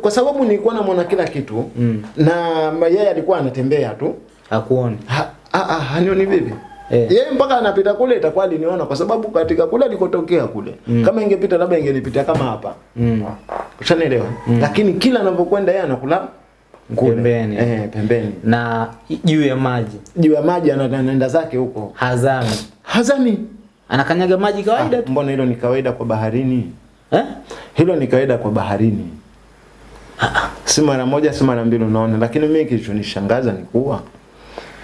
kwa sababu nilikuwa namwona kila kitu Mm. na yeye alikuwa anatembea tu Hakuoni. ha, ah, ha, hanioni vipi Eh. yeye mpaka anapita kule itakuwa aliniona kwa sababu katika kule alikotokea kule Mm. kama ingepita labda ingenipitia kama hapa Mm. ushanielewa Mm. lakini kila anapokwenda yeye anakula. Pembeni. eh, pembeni Na juu ya maji. juu ya maji anaenda zake huko Hazami. hazani Anakanyaga maji kawaida ah, tu. mbona hilo ni kawaida kwa baharini Eh? hilo ni kawaida kwa baharini si mara moja si mara mbili unaona. Lakini mimi kilichonishangaza ni kuwa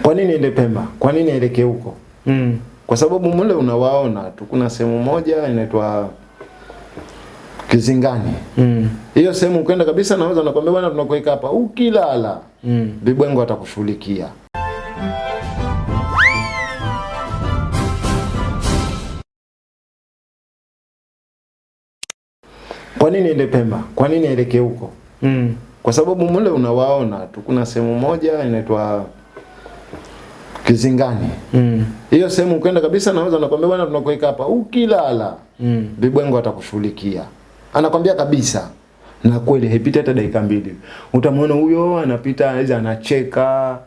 kwa nini ende Pemba? Kwa nini aelekee huko? Mm. kwa sababu mule unawaona tu. Kuna sehemu moja inaitwa Kizingani. Hiyo Mm. hiyo sehemu ukwenda kabisa naweza nakwambia bwana tunakuweka hapa. Ukilala Mm. vibwengo atakushughulikia. Kwa nini ende Pemba? Kwa nini aelekee huko Mm. kwa sababu mule unawaona tu kuna sehemu moja inaitwa Kizingani Mm. hiyo sehemu ukwenda kabisa naweza nakwambia bwana tunakuweka hapa ukilala Mm. vibwengo atakushughulikia anakwambia kabisa na kweli haipiti hata dakika mbili utamwona huyo anapita aidha anacheka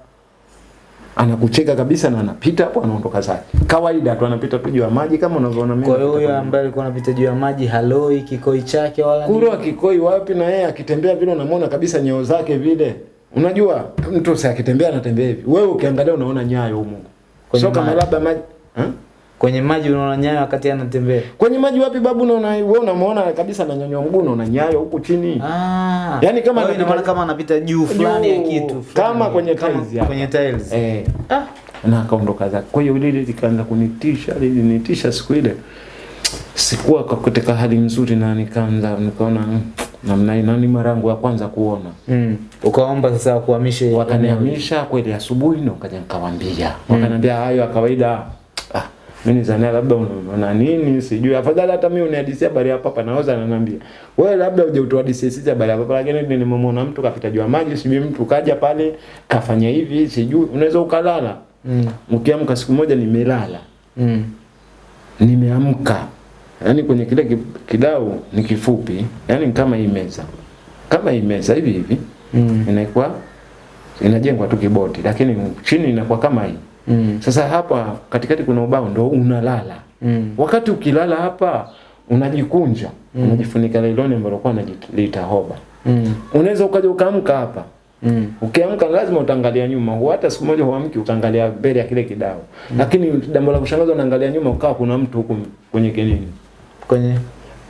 anakucheka kabisa na anapita hapo anaondoka zake kawaida tu anapita tu juu ya maji kama unavyoona mimi Kwa hiyo huyo ambaye alikuwa anapita juu ya maji haloi kikoi chake wala kuro kikoi wapi na yeye akitembea vile unamwona kabisa nyeo zake vile unajua mtu si akitembea anatembea hivi wewe ukiangalia unaona nyayo huko. Kwa sio kama labda maji ha? Kwenye maji unaona nyayo wakati anatembea. kwenye maji wapi babu unaona wewe unamwona kabisa ananyanyua mguu unaona nyayo huku chini Ah. Yaani kama anapita- maana kama anapita juu fulani ya kitu fulani. kama kwenye Kama tiles ya. Kwenye tiles. eh Ah. na akaondoka zake. Kwa hiyo lile likaanza kunitisha, lilinitisha siku ile. Sikuwa kwa katika hali nzuri na nikaanza nikaona mm, namna hii nani mara yangu ya kwanza kuona. Mm. Ukaomba sasa kuhamishe Wakanihamisha kweli asubuhi na kaja nikawaambia. Wakaniambia hayo ya kawaida. Mimi nizania labda unaona nini sijui. Afadhali hata mimi unihadisia habari ya papa naoza ananiambia. Wewe labda uje utuhadisie sisi habari ya papa lakini mimi nimemwona mtu kapita jua maji sijui mtu kaja pale kafanya hivi sijui unaweza ukalala. Mm. Ukiamka siku moja nimelala. Mm. Nimeamka. yani kwenye kile kidau ni kifupi, yani kama hii meza. Kama hii meza hivi hivi Mm. inakuwa inajengwa tu kiboti lakini chini inakuwa kama hii. Mm. Sasa hapa katikati kuna ubao ndo unalala. Mm. Wakati ukilala hapa unajikunja, mm. unajifunika lailoni ambalo kwa unajilita hoba. Mm. Unaweza ukaja ukaamka hapa. Mm. Ukiamka lazima utaangalia nyuma. Hata siku moja huamki ukaangalia mbele ya kile kidao. Mm. Lakini jambo la kushangaza unaangalia nyuma ukawa kuna mtu huko kwenye kinini. Kwenye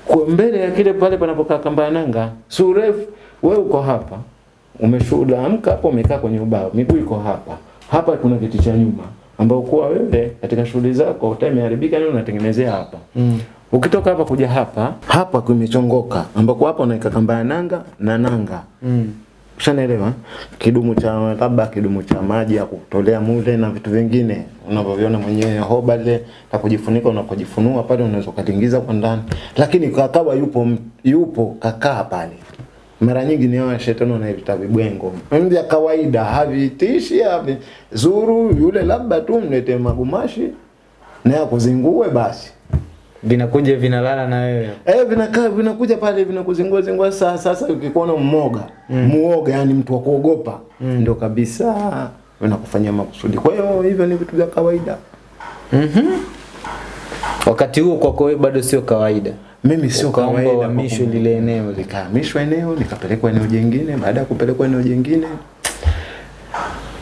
Kwa mbele ya kile pale panapokaa kamba nanga, Surefu wewe uko hapa. Umeshuhuda amka hapo umekaa kwenye ubao, miguu iko hapa. Hapa kuna kiti cha nyuma ambao kuwa wewe katika shughuli zako time imeharibika nini unatengenezea hapa. Mm. Ukitoka hapa kuja hapa, hapa kumechongoka ambako hapa unaweka kamba ya nanga na nanga. Mm. Ushanaelewa? Kidumu cha labda kidumu cha maji ya kutolea mule na vitu vingine unavyoviona mwenyewe hoba ile na kujifunika unapojifunua pale unaweza kutingiza kwa ndani. Lakini kakawa yupo yupo kakaa pale. Mara nyingi ni hawa shetani wanaita vibwengo. Mimi ya kawaida havitishi havi zuru yule labda tu mlete magumashi na yakuzingue basi. Vinakuja vinalala na wewe. Eh, vinakaa vinakuja pale vinakuzingua zingua sasa sasa ukikuona mmoga, mm. muoga yani mtu wa kuogopa. Mm. Ndio kabisa vinakufanyia makusudi. Kwa hiyo hivyo ni vitu vya kawaida. Mhm. Mm Wakati huo kwako wewe bado sio kawaida. Mimi sio kawaida mishwe lile eneo. likahamishwa eneo, nikapelekwa eneo jingine, baada ya kupelekwa eneo jingine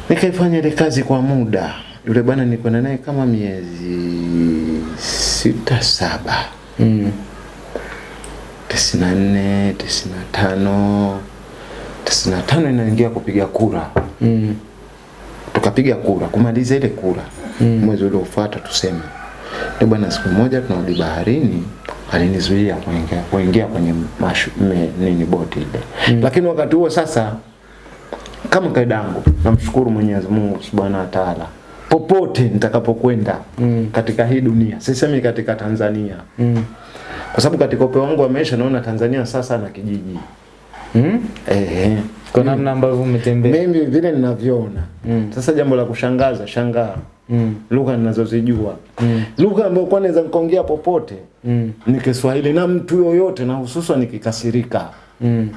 nikaifanya ile kazi kwa muda. Yule bwana nilikwenda naye kama miezi sita saba. Mm. tisini na nne tisini na tano tisini na tano inaingia kupiga kura Mm. tukapiga kura kumaliza ile kura Mm. mwezi uliofuata tuseme ni bwana siku moja tunarudi baharini alinizuia kuingia kuingia kwenye mashu, me, nini boti ile mm. lakini wakati huo sasa kama kaida yangu namshukuru Mwenyezi Mungu Subhanahu wa Ta'ala popote nitakapokwenda Mm. katika hii dunia sisemi katika Tanzania Mm. kwa sababu katika upeo wangu wa maisha naona Tanzania sasa na kijiji Mm. eh Kwa namna ambavyo umetembea. mimi vile ninavyoona Mm. sasa jambo la kushangaza shangaa Mm. lugha ninazozijua Mm. lugha ambayo kwa naweza nikaongea popote Mm. ni Kiswahili na mtu yoyote na hususan nikikasirika Mm.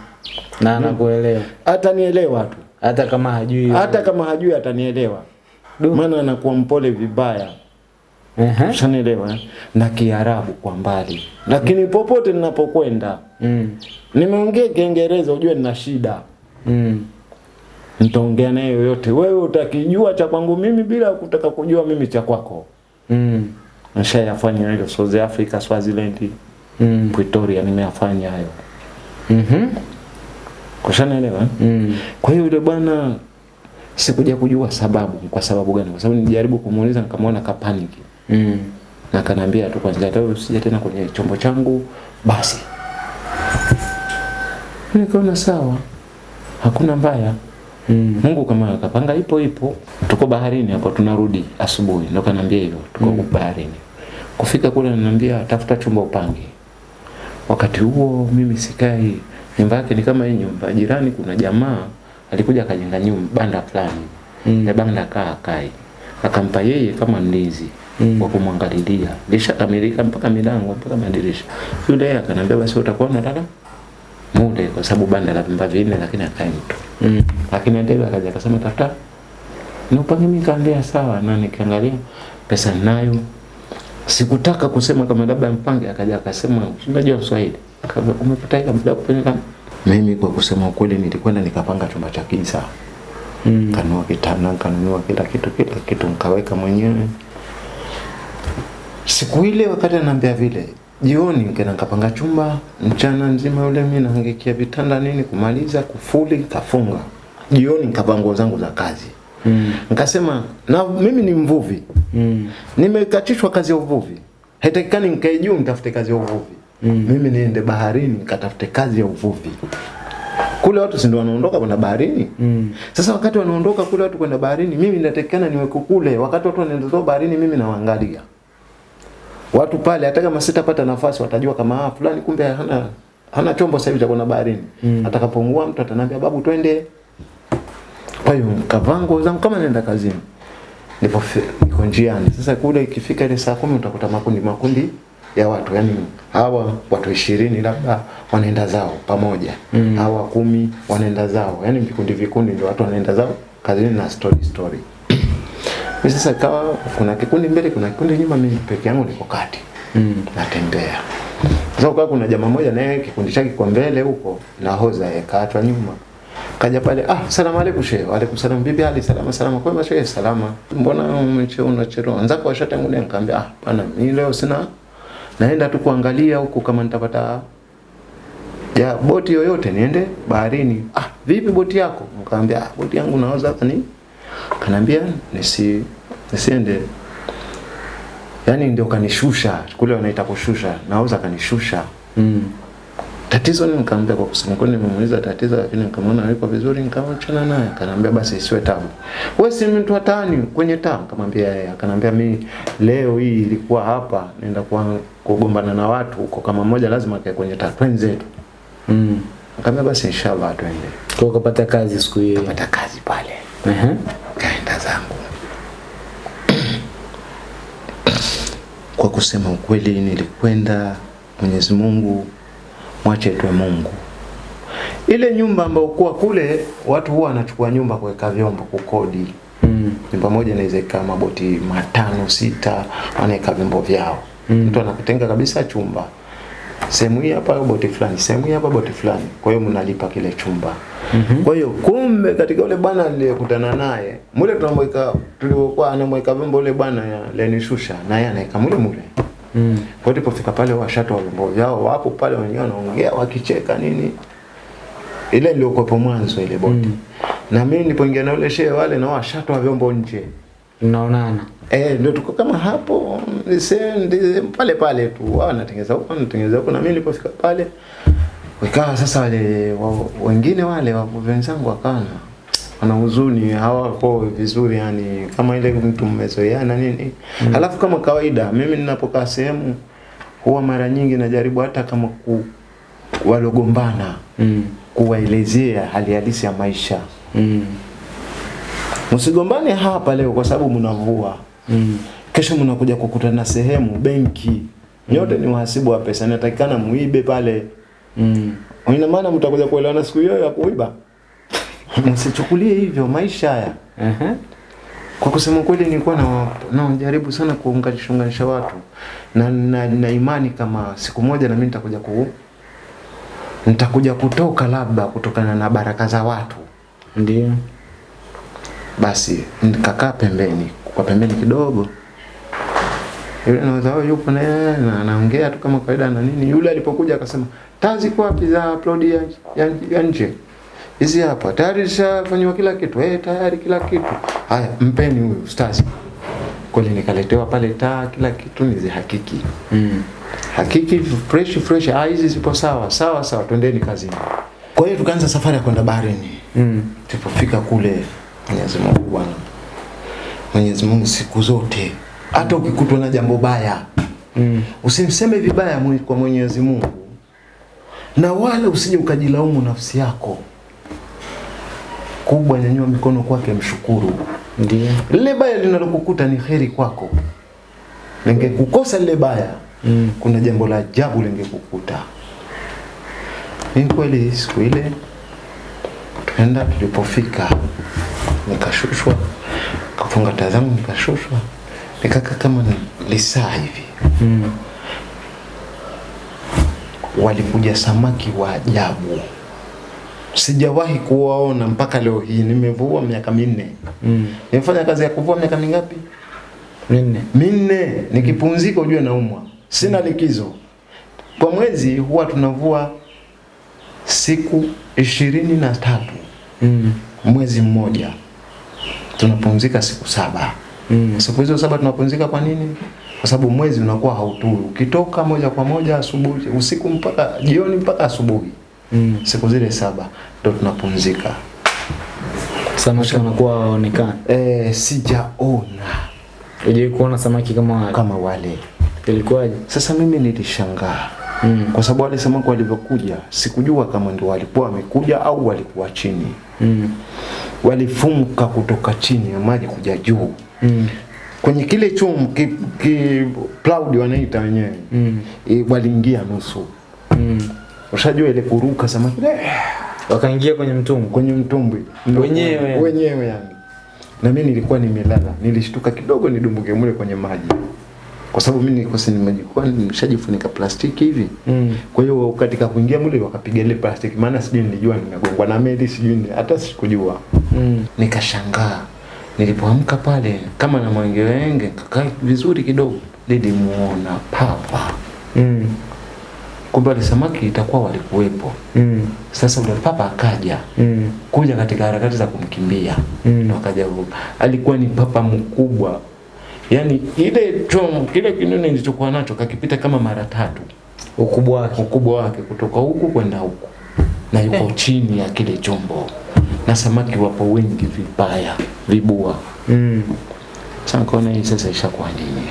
Na anakuelewa. atanielewa tu Hata kama hajui. hata kama hajui atanielewa maana anakuwa mpole vibaya ushanielewa eh? na kiarabu kwa mbali lakini popote ninapokwenda Mm. nimeongea kiingereza ujue nina shida Mm. nitaongea naye yoyote wewe utakijua cha kwangu mimi bila kutaka kujua mimi cha kwako Mm. nishayafanya hiyo South Africa Swaziland Mm. Pretoria nimeyafanya hayo Mhm. kushanaelewa eh? Mm. Kwa hiyo yule bwana sikuja kujua sababu, kwa sababu gani? Kwa sababu nilijaribu kumuuliza nikamwona kapaniki. Mm. Na akaniambia tu kwanza leo usije tena kwenye chombo changu basi. Nikaona sawa. Hakuna mbaya. Mm. Mungu kama akapanga ipo ipo. Tuko baharini hapo tunarudi asubuhi. Ndio kaniambia hivyo. Tuko mm. baharini. Kufika kule ananiambia tafuta chumba upange. Wakati huo mimi sikai nyumba yake ni kama hii nyumba jirani kuna jamaa alikuja akajenga nyumba banda fulani. Mm. Ya banda kaa kai. Akampa yeye kama mlinzi Mm. wa kumwangalilia. Lishakamilika mpaka milango mpaka madirisha. Yule yeye akaniambia basi utakuwa unalala mule kwa sababu banda la vyumba vinne lakini akae mtu. Mm. Lakini ndio akaja akasema tafuta niupange mimi kaambia sawa na nikiangalia pesa ninayo sikutaka kusema kama labda mpange akaja akasema unajua Kiswahili Kama umepata hela muda wa kupeleka mimi kwa kusema ukweli nilikwenda nikapanga chumba cha kisa Mm. kanunua kitanda kanunua kila kitu kila kitu nikaweka mwenyewe siku ile wakati anambia vile jioni nikaenda nikapanga chumba mchana nzima yule mimi nahangikia vitanda nini kumaliza kufuli kafunga. Jioni nikapanga nguo zangu za kazi. Mm. nikasema na mimi ni mvuvi. Mm. nimekatishwa kazi ya uvuvi. Haitakikani nikae juu nitafute kazi ya uvuvi. Mm. mimi niende baharini nikatafute kazi ya uvuvi. Kule watu si ndio wanaondoka kwenda baharini? Mm. sasa wakati wanaondoka kule watu kwenda baharini mimi natakikana niweko kule. Wakati watu wanaenda baharini mimi nawaangalia watu pale hata kama sitapata nafasi watajua kama ah fulani kumbe hana hana chombo sasa hivi cha kwenda baharini. Mm. atakapongua mtu ataniambia babu twende. Kwa hiyo kavango zangu kama nenda kazini. Nipo niko njiani. Sasa kule ikifika ile saa kumi utakuta makundi makundi ya watu. Yani hawa watu ishirini labda wanaenda zao pamoja. Mm. hawa kumi wanaenda zao. Yani vikundi vikundi ndio watu wanaenda zao kazini na story story Mimi sasa ikawa kuna kikundi mbele kuna kikundi nyuma mimi peke yangu niko kati. Mm. natembea. Sasa ukawa kuna jamaa mmoja naye kikundi chake kwa mbele huko na hoza yakatwa nyuma. Kaja pale ah salamu alaykum shehe. Wa alaykum salam bibi Ali, salama salama. Kwema shehe salama. Mbona umecheo unachelewa? Nzako washatangulia nikamwambia ah bana mimi leo sina naenda tu kuangalia huko kama nitapata ya boti yoyote niende baharini. Ah vipi boti yako? Nikamwambia ah boti yangu naoza ni kanambia nisi nisiende. Yani ndio kanishusha kule wanaita kushusha naweza kanishusha. Mm. tatizo ni nikamwambia kwa kusema kweli nimemuuliza tatizo lakini nikamwona yuko vizuri nikamwachana naye. Akaniambia basi isiwe tabu. Wewe si mtu hatani kwenye taa nikamwambia yeye akaniambia mimi leo hii ilikuwa hapa naenda kwa kugombana na watu huko kama mmoja lazima akae kwenye taa twenzetu Mm. nikamwambia basi inshallah twende. Kwa kupata kazi siku hiyo. Kupata kazi pale. Ehe. Kaenda zangu. Kwa kusema ukweli nilikwenda Mwenyezi Mungu mwache tuwe Mungu. Ile nyumba ambayo kuwa kule watu huwa wanachukua nyumba kuweka vyombo kukodi. Mm. nyumba moja inaweza ikaa maboti matano sita wanaweka vyombo vyao. Mm. mtu anakutenga kabisa chumba sehemu hii hapa boti fulani? Sehemu hii hapa boti fulani. Kwa hiyo mnalipa kile chumba. Mhm. kwa hiyo kumbe katika ule bwana niliyekutana naye mule tunamweka tuliokuwa anamweka vyombo ule bwana ya lenishusha naye anaweka mule mule. Mm. kwa hiyo tulipofika pale washatu wa vyombo vyao wapo pale wenyewe wanaongea wakicheka nini. Ile iliyokuwepo mwanzo ile boti. Mm. na mimi nilipoingia na ule shehe wale na washatu wa vyombo nje Mnaonana. Eh, ndio tuko kama hapo nise- ndi- pale pale tu wao wanatengeneza huko wanatengeneza huko na mimi nilipofika pale ikawa sasa wale wa, wengine wale wa wenzangu wakana na- wana huzuni hawako vizuri yani kama ile mtu mmezoeana nini mm. Alafu kama kawaida mimi ninapokaa sehemu huwa mara nyingi najaribu hata kama ku walogombana Mm. kuwaelezea hali halisi ya maisha. Mm. Msigombane hapa leo kwa sababu mnavua Mm. kesho mnakuja kukutana sehemu benki nyote mm. ni wahasibu wa pesa natakikana muibe pale Mm. ina maana mtakuja kuelewana siku hiyo ya kuiba. Msichukulie hivyo maisha haya. Aha. Kwa kusema kweli nilikuwa na najaribu sana kuunganisha unganisha watu na, na, na imani kama siku moja na mimi nitakuja ku nitakuja kutoka labda kutokana na baraka za watu. Ndio. Basi nikakaa pembeni, kwa pembeni kidogo. Yule anaweza "Oh, yupo na yeye na anaongea tu kama kawaida na nini. Yule alipokuja akasema, "Tazi kwa wapi za upload ya, ya, ya nje?" Hizi hapa. Tayari zishafanywa kila kitu. Eh, tayari kila kitu. Haya, mpeni huyu stars. Kweli nikaletewa pale taa kila kitu nizihakiki. Mm. Hakiki fresh fresh, ah, hizi zipo sawa sawa sawa, twendeni kazini. Kwa hiyo tukaanza safari ya kwenda baharini. Mm. Tulipofika kule, Mwenyezi Mungu bwana, Mwenyezi Mungu siku zote, hata ukikutwa na jambo baya Mm. usimseme vibaya kwa Mwenyezi Mungu, na wala usije ukajilaumu nafsi yako. Kubwa, nyanyua mikono kwake, mshukuru. Ndiyo. Lile baya linalokukuta ni heri kwako. Lingekukosa lile baya, Mm. kuna jambo la ajabu lingekukuta. Ni kweli siku ile tuenda tulipofika nikashushwa, kafunga tazamu nikashushwa, nikaka kama ni- lisaa hivi. Mm. Walikuja samaki wa ajabu, sijawahi kuwaona mpaka leo hii. Nimevua miaka minne, Mm. nimefanya kazi ya kuvua miaka mingapi? Minne. minne nikipumzika ujue naumwa sina likizo kwa mwezi huwa tunavua siku ishirini na tatu Mm. mwezi mmoja tunapumzika siku saba Mm. siku hizo saba tunapumzika kwa nini kwa sababu mwezi unakuwa hauturu. ukitoka moja kwa moja asubuhi usiku mpaka jioni mpaka asubuhi Mm. siku zile saba ndo tunapumzika Samaki wanakuwa waonekana. eh sijaona Hujai kuona samaki kama wale. kama wale Ilikuwaje? sasa mimi nilishangaa Mm. kwa sababu wale samaki walivyokuja sikujua kama ndio walikuwa wamekuja au walikuwa chini. Mm. walifunka kutoka chini ya maji kuja juu. Mm. kwenye kile chum ki, ki cloud wanaita wenyewe. Mm. e, waliingia nusu. Mm. ushajua ile kuruka samaki eh, Wakaingia kwenye mtumbwi. Kwenye mtumbwi. Wenyewe. Wenyewe yani. Na mimi nilikuwa nimelala. Nilishtuka kidogo nidumbuke mule kwenye maji kwa sababu mimi nilikuwa sini nimejikuwa nimeshajifunika plastiki hivi Mm. Kwa hiyo katika kuingia mule wakapiga ile plastiki, maana sijui nilijua nimegongwa na meli, sijui ni- hata sikujua. Mm. Nikashangaa nilipoamka pale kama na mwengewenge, kakaa vizuri kidogo, nilimuona papa. Mm. Kumbe wale samaki itakuwa walikuwepo. Mm. Sasa ule papa akaja Mm. kuja katika harakati za kumkimbia Mm. akaja. Alikuwa ni papa mkubwa, yaani ile chomo kile kinene nilichokuwa nacho kakipita kama mara tatu. Ukubwa wake. ukubwa wake kutoka huku kwenda huku. Na yuko chini ya kile chombo. Na samaki wapo wengi vibaya vibua. Mm. sasa nikaona hii sasa ishakuwa nini?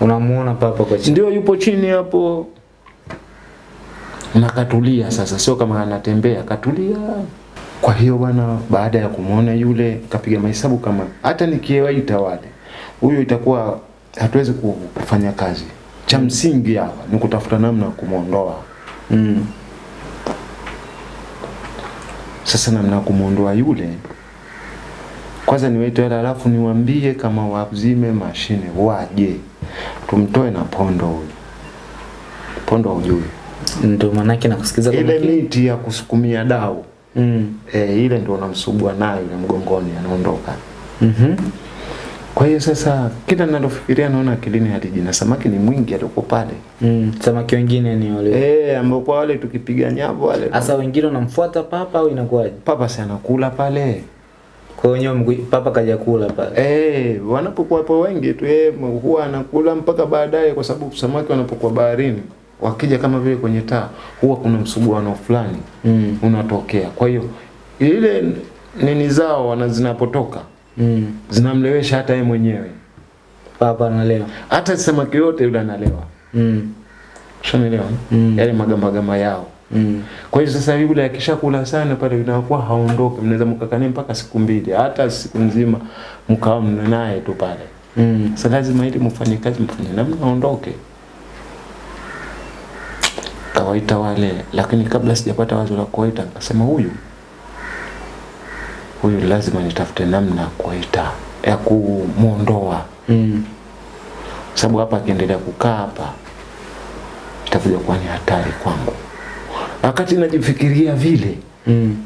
Unamuona papa kwa chini. ndio yupo chini hapo. Na katulia sasa. Sio kama anatembea katulia. Kwa hiyo bwana baada ya kumwona yule kapiga mahesabu kama hata nikiwaita wale huyo itakuwa hatuwezi kufanya kazi cha msingi hapa ni kutafuta namna ya kumwondoa Mm. Sasa namna ya kumwondoa yule, kwanza niwaite wale, alafu niwaambie kama wazime mashine waje, tumtoe na pondo huyu. Pondo hujui Ndio manake nakusikiza ile miti ya kusukumia dau Mm. e, ile ndio unamsubua nayo ile mgongoni, anaondoka. Mhm. Kwa hiyo sasa kila ninalofikiria naona akilini hadi na samaki ni mwingi aliko pale Mm. Samaki wengine ni wale. eh, ambao kwa wale tukipiga nyavu wale Sasa wengine wanamfuata papa au inakuwaje? papa si anakula pale Kwa mgu- papa kaja kula pale. Eh, wanapokuwa hapo wengi tu yeye huwa anakula mpaka baadaye, kwa sababu samaki wanapokuwa baharini wakija kama vile kwenye taa, huwa kuna msuguano fulani Mm. unatokea. Kwa hiyo ile nini zao wana zinapotoka Mm. zinamlewesha hata yeye mwenyewe, baba analewa. hata samaki yote yule analewa. Mm. shonelewa Mm. Yale magamagama yao. Mm. Kwa hiyo sasa yule akishakula sana pale inakuwa haondoke mnaweza mkakane mpaka siku mbili, hata siku nzima mkawa mnaye naye tu pale. Mm. Sasa lazima ili mfanye kazi mfanye na mnaondoke. kawaita wale, lakini kabla sijapata wazo la kuwaita nikasema huyu huyu lazima nitafute namna kuita ya kumwondoa, Mm. sababu hapa akiendelea kukaa hapa itakuja kuwa ni hatari kwangu. Wakati najifikiria vile, Mm.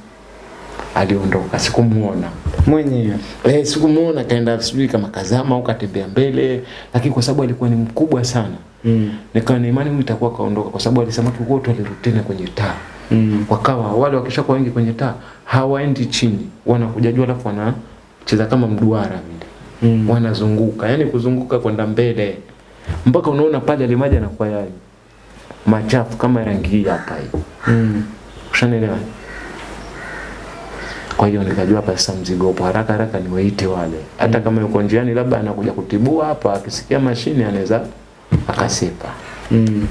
aliondoka, sikumuona. Mwenyewe. Eh, sikumuona kaenda sijui kama kazama au katembea mbele, lakini kwa sababu alikuwa ni mkubwa sana Mm. nikawa na imani huyu itakuwa kaondoka, kwa sababu alisema tu alirudi tena kwenye taa Mm. wakawa wale wakishakuwa wengi kwenye taa hawaendi chini, wanakuja juu, alafu wanacheza kama mduara vile Mm. wanazunguka, yani kuzunguka kwenda mbele mpaka unaona pale ile maji yanakuwa ya machafu kama rangi hii hapa hii, Mm. ushanielewa? Kwa hiyo nikajua hapa sasa mzigo upo, haraka haraka niwaite wale, hata kama yuko njiani, labda anakuja kutibua hapa, akisikia mashine anaweza akasepa. Mm.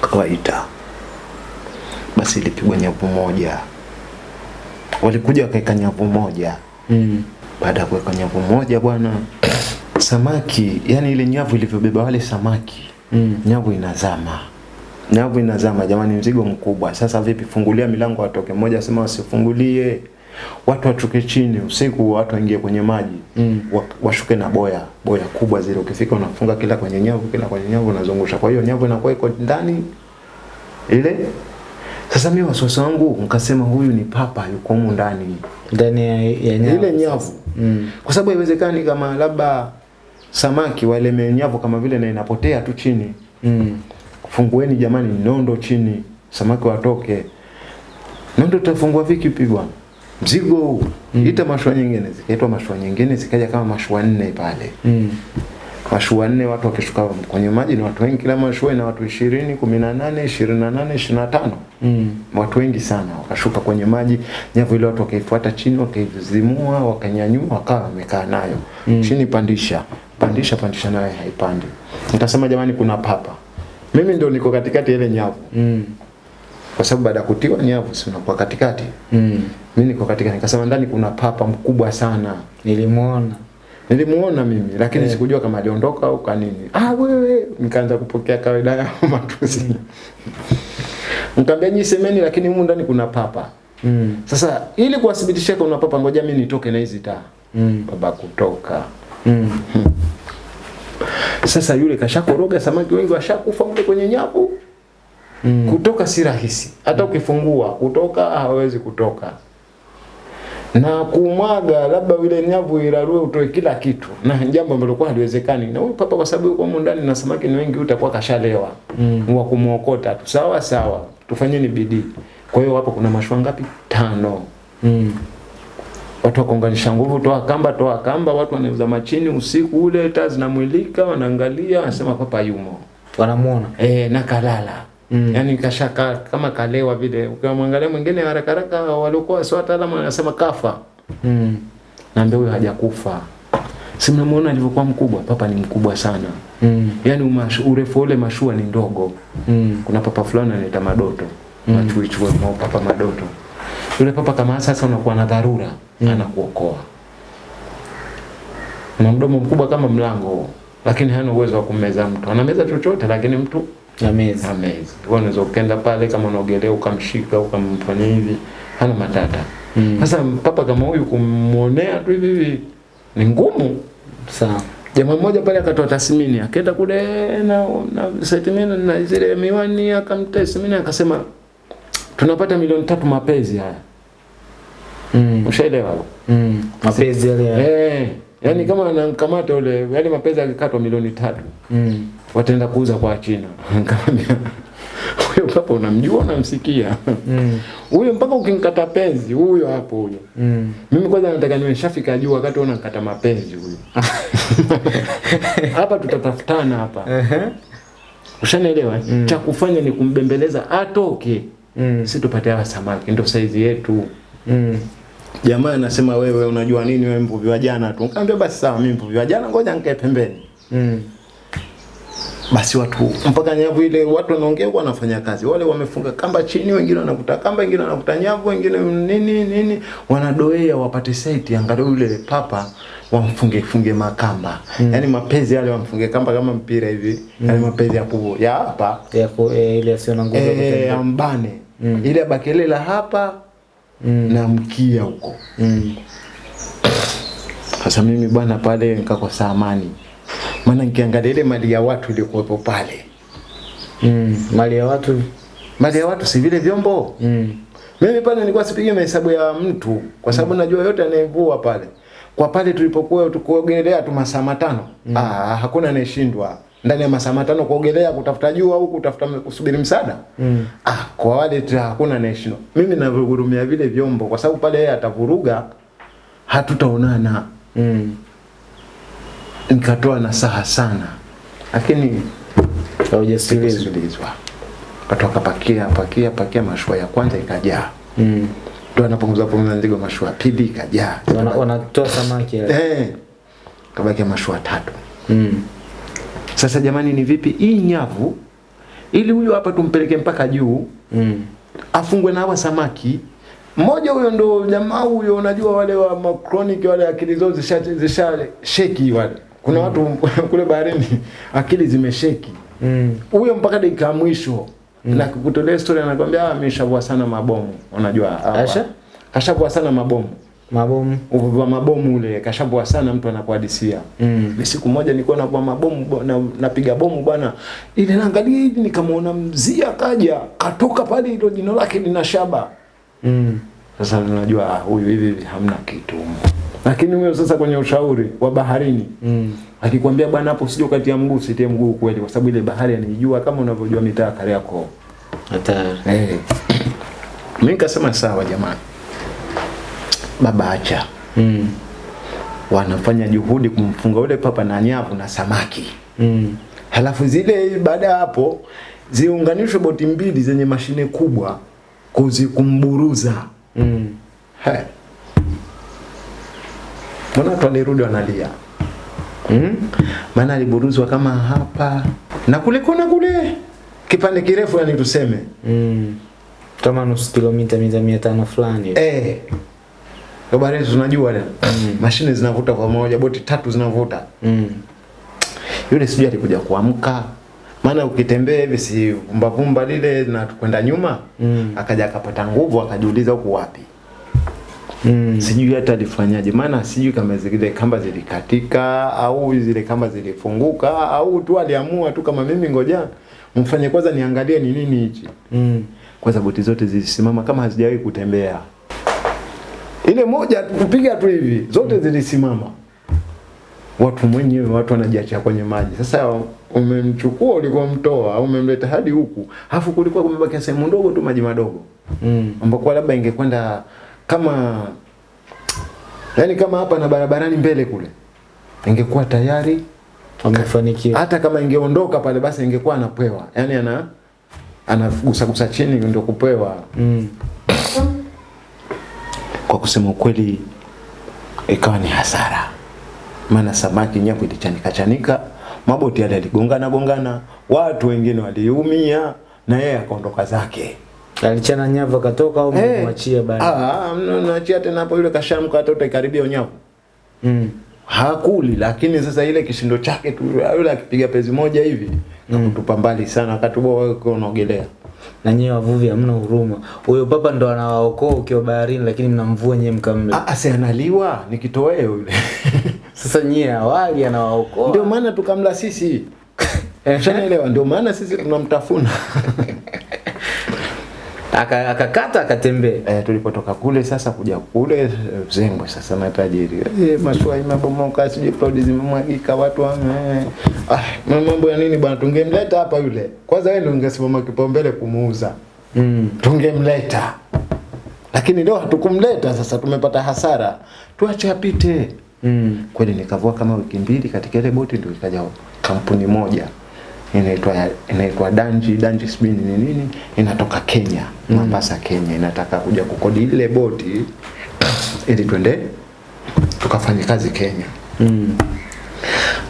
kawaita. Basi ilipigwa nyavu moja, walikuja wakaweka nyavu moja. Mm. Baada ya kuweka nyavu moja bwana, samaki yani ile nyavu ilivyobeba wale samaki, Mm. nyavu inazama, nyavu inazama. Jamani, mzigo mkubwa. Sasa vipi? Fungulia milango watoke. Mmoja asema wasifungulie, watu watuke chini usiku, watu waingie kwenye maji Mm. washuke na boya boya kubwa zile, ukifika unafunga kila kwenye nyavu, kila kwenye nyavu unazungusha. Kwa hiyo nyavu inakuwa iko ndani ile. Sasa mimi wasiwasi wangu nikasema, huyu ni papa yuko humu ndani Ndani ya, ya nyavu. ile nyavu, Mm. kwa sababu haiwezekani kama labda samaki wale nyavu kama vile na inapotea tu chini. Mm. Fungueni jamani, nondo chini, samaki watoke. Nondo tutafungua vipi bwana? Mzigo huu mm. ita mashua nyingine, zikaitwa mashua nyingine, zikaja kama mashua nne pale Mm. Mashua nne, watu wakishuka kwenye maji ni watu wengi, kila mashua ina watu ishirini, kumi na nane, ishirini na nane, ishirini na tano Mm. watu wengi sana wakashuka kwenye maji, nyavu ile watu wakaifuata chini, wakaizimua, wakanyanyua, wakawa wamekaa nayo mm. chini, pandisha pandisha pandisha, nayo haipandi. Nitasema jamani, kuna papa. Mimi ndio niko katikati ile nyavu, Mm. kwa sababu baada ya kutiwa nyavu si unakuwa katikati. Mm. Mimi niko katikati, nikasema ndani kuna papa mkubwa sana. Nilimuona. Nilimuona mimi lakini yeah. sikujua kama aliondoka au kwa nini. Ah, wewe, nikaanza kupokea kawaida ya matusi. Nikamwambia nyinyi semeni, lakini humu ndani kuna papa. Mm. Sasa ili kuwathibitishia kuna papa, ngoja mimi nitoke na hizi taa. Mm. Baba kutoka. Mm. Sasa yule kashakoroga, samaki wengi washakufa mle kwenye nyavu. Mm. Kutoka si rahisi, hata ukifungua kutoka hawezi kutoka. Na kumwaga labda ile nyavu ilarue utoe kila kitu, na jambo ambalo kwa haliwezekani. Na huyu papa kwa sababu yuko humu ndani na samaki ni wengi, utakuwa kashalewa Mm. wa kumuokota tu. Sawa sawa, tufanyeni bidii. Kwa hiyo hapo kuna mashua ngapi? Tano. Mm. Watu wakaunganisha nguvu, toa kamba, toa kamba, watu wanauza machini usiku ule, taa zinamulika, wanaangalia, wanasema papa yumo. Wanamuona. Eh, na kalala. Mm. Yaani kashaka kama kalewa vile. Ukimwangalia mwingine haraka haraka waliokuwa sio wataalamu wanasema kafa. Mm. Naambia huyo hajakufa. Si mnamuona alivyokuwa mkubwa? Papa ni mkubwa sana. Mm. Yaani umashu, urefu ule mashua ni ndogo. Mm. Kuna papa fulani anaita madoto. Mm. Machuichue mao papa madoto. Yule papa kama sasa unakuwa na dharura, mm. anakuokoa. Na mdomo mkubwa kama mlango, lakini hana uwezo wa kummeza mtu. Anameza chochote lakini mtu Amazing. amazing. Kwa unaweza ukaenda pale kama unaogelea ukamshika ukamfanya hivi, hana matata. Mm. Papa kama huyu kumuonea tu hivi hivi ni ngumu. Sawa. Jamaa mmoja pale akatoa tathmini, akaenda kule na na setimini na zile miwani akamtathmini akasema tunapata milioni tatu mapenzi haya. Mm. Ushaelewa? Mm. Mapenzi yale ya. Eh, yani kama anamkamata ule, yale mapenzi akikatwa milioni tatu. Mm. Wataenda kuuza kwa China. Nikamwambia huyo papa unamjua unamsikia? Mm. Huyo mpaka ukinkata penzi huyo hapo huyo. Mm. Mimi kwanza nataka niwe nishafika juu wakati unakata mapenzi huyo. hapa tutatafutana hapa. Ehe. Ushanielewa? Mm. Cha kufanya ni kumbembeleza atoke. Mm. Si tupate hawa samaki ndio saizi yetu. Mm. Jamaa anasema wewe unajua nini wewe mvuvi wa jana tu. Nikamwambia basi sawa mimi mvuvi wa jana ngoja nikae pembeni. Mm. Basi watu mpaka nyavu ile watu wanaongea kwa wanafanya kazi wale wamefunga kamba chini wengine wanakuta kamba wengine wanakuta nyavu wengine nini nini wanadoea wapate site angalau yule papa wamfunge funge makamba mm. yani mapenzi yale wamfunge kamba kama mpira hivi mm. yani mapenzi ya kubo ya hapa ya ku, e, ile sio na nguvu ya mbane kutembea. ambane mm. ile bakelela hapa Mm. na mkia huko Mm. sasa mimi bwana pale nikakosa amani maana nikiangalia ile mali ya watu ilikuwepo pale Mm. Mali ya watu. mali ya watu si vile vyombo Mm. mimi pale nilikuwa sipigi mahesabu ya mtu kwa sababu najua yote anayevua pale kwa pale tulipokuwa tukuogelea tu masaa matano mm. ah, hakuna anayeshindwa ndani ya masaa matano kuogelea kutafuta jua au kutafuta kusubiri msaada Mm. ah, kwa wale tu hakuna anayeshindwa mimi navurumia vile vyombo kwa sababu pale yeye atavuruga hatutaonana Mm. Nikatoa nasaha sana. Lakini Haujasikilizwa. watu katoka pakia pakia pakia mashua ya kwanza ikajaa. Mm. ndo anapunguza punguza nzigo mashua ya pili ikajaa. Wana- Wanatoa samaki eh. Kabakia mashua tatu. Mm. sasa jamani ni vipi hii nyavu ili huyo hapa tumpeleke mpaka juu Mm. afungwe na hawa samaki. Mmoja huyo ndo jamaa huyo unajua wale wa macronic wale akili zao zisha, zisha sheki wale kuna watu kule baharini akili zimesheki huyo Mm. huyo mpaka dakika ya mwisho mm. na kutolea story anakwambia "Ah, ameshavua sana mabomu unajua hawa. Asha? kashavua sana mabomu Mabomu. uvua mabomu ule kashavua sana mtu anakuhadisia Mm. mm. siku moja nilikuwa navua mabomu na, napiga bomu bwana ile naangalia hivi nikamwona mzia kaja katoka pale hilo jino lake lina shaba Mm. sasa tunajua ah, huyu hivi hamna kitu. Lakini huyo sasa kwenye ushauri wa baharini Mm. akikwambia bwana hapo usije ukatia mguu usitie mguu kweli kwa sababu ile bahari anaijua kama unavyojua mitaa ya Kariakoo Hatari. hey. mimi nikasema sawa jamani baba acha Mm. wanafanya juhudi kumfunga ule papa na nyavu na samaki Mm. halafu zile baada ya hapo ziunganishwe boti mbili zenye mashine kubwa kuzikumburuza Mm. He. Mbona watu walirudi wanalia Mm. maana aliburuzwa kama hapa na kule kuna kule kipande kirefu yani tuseme Mm. Kama nusu kilomita mita mia tano fulani. eh Habari tunajua leo. Mashine zinavuta kwa moja, boti tatu zinavuta. Mm. Yule sijui alikuja kuamka. Maana ukitembea hivi si vumba lile na kwenda nyuma, Mm. akaja akapata nguvu akajiuliza huku wapi. Mm. Sijui hata alifanyaje, maana sijui kama zile kamba zilikatika au zile kamba zilifunguka au tu aliamua tu kama mimi ngoja mfanye kwanza niangalie ni nini hichi. Mm. Kwanza boti zote zilisimama kama hazijawahi kutembea. Ile moja kupiga tu hivi, zote zilisimama. Watu mwenyewe watu wanajiacha kwenye maji. Sasa umemchukua ulikuwa mtoa au umemleta hadi huku. Alafu kulikuwa kumebaki sehemu ndogo tu maji madogo. Mm. Ambapo labda ingekwenda kama yani kama hapa na barabarani mbele kule. Ingekuwa tayari amefanikiwa. hata kama ingeondoka pale basi ingekuwa anapewa. Yaani ana anagusa gusa chini ndio kupewa. Mm. Kwa kusema ukweli ikawa ni hasara. Maana samaki nyako ilichanika chanika, maboti yale yaligongana gongana, watu wengine waliumia na yeye akaondoka zake. Alichana nyavu akatoka au hey. mwachia bali. Ah, naachia tena hapo yule kashamka hata utaikaribia nyavu. Mm. Hakuli lakini sasa ile kishindo chake tu yule akipiga pezi moja hivi mm. kutupa mbali sana akatuboa wewe unaogelea. Na nyewe wavuvi hamna huruma. Huyo papa ndo anawaokoa ukiwa baharini lakini mnamvua nyewe mkamla. Ah, si analiwa ni kitoweo yule. Sasa nyie awali anawaokoa. Ndio maana tukamla sisi. Ushanielewa? Ndio maana sisi tunamtafuna. Aka- akakata akatembea. Eh, tulipotoka kule sasa kuja kule eh, Zengwe sasa na tajiri. Eh, mashua imebomoka, sijui cloud zimemwagika watu wame. Ah, mambo ya nini bwana tungemleta hapa yule. Kwanza wewe ndio ungesimama kipaumbele kumuuza. Mm. Tungemleta. Lakini leo hatukumleta sasa tumepata hasara. Tuache apite. Mm. Kweli nikavua kama wiki mbili katika ile boti ndio ikaja kampuni moja inaitwa inaitwa Danji Danji Spin ni nini inatoka Kenya Mombasa Kenya inataka kuja kukodi ile boti ili twende tukafanye kazi Kenya Mm.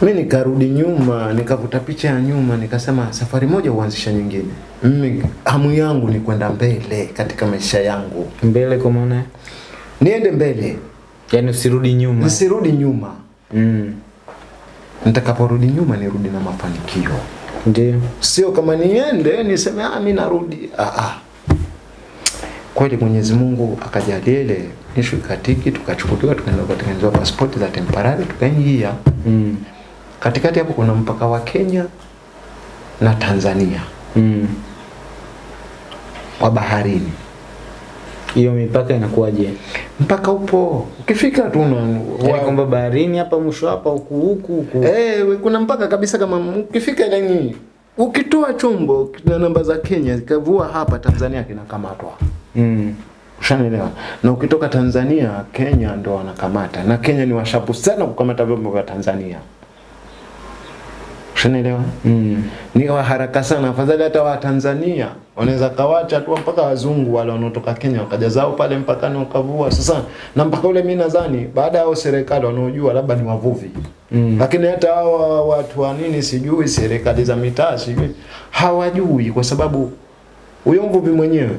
Mimi nikarudi nyuma, nikavuta picha ya nyuma, nikasema safari moja uanzisha nyingine. Mimi hamu yangu ni kwenda mbele katika maisha yangu, Mbele kwa maana niende mbele, yani usirudi nyuma. nisirudi nyuma. Mm. Nitakaporudi nyuma, nirudi na mafanikio, Ndio. sio kama niende niseme ah, mimi narudi. Ah, ah. Kweli Mwenyezi Mungu akajalia ile ishu ikatiki, tukachukuliwa tukaenda kutengenezewa pasipoti za temporary, tukaingia Mm. katikati hapo kuna mpaka wa Kenya na Tanzania Mm. wa baharini. Hiyo mipaka inakuwaje? Mpaka upo ukifika tu una Yaani kwamba baharini hapa mwisho hapa huku huku huku. eh, hey, kuna mpaka kabisa kama ukifika yani ukitoa chombo na namba za Kenya zikavua hapa Tanzania kinakamatwa. Mm. Ushanielewa? Na ukitoka Tanzania Kenya ndo wanakamata, na Kenya ni washapu sana kukamata vyombo vya Tanzania. Ushanielewa? Mm. ni wa haraka sana, afadhali hata wa Tanzania wanaweza kawacha tu mpaka wazungu wale wanaotoka Kenya wakaja zao pale mpakani wakavua. Sasa na mpaka ule mimi nadhani baada ya serikali wanaojua labda ni wavuvi Mm. lakini hata hao watu wa nini sijui, serikali za mitaa sijui, hawajui kwa sababu huyo mvuvi mwenyewe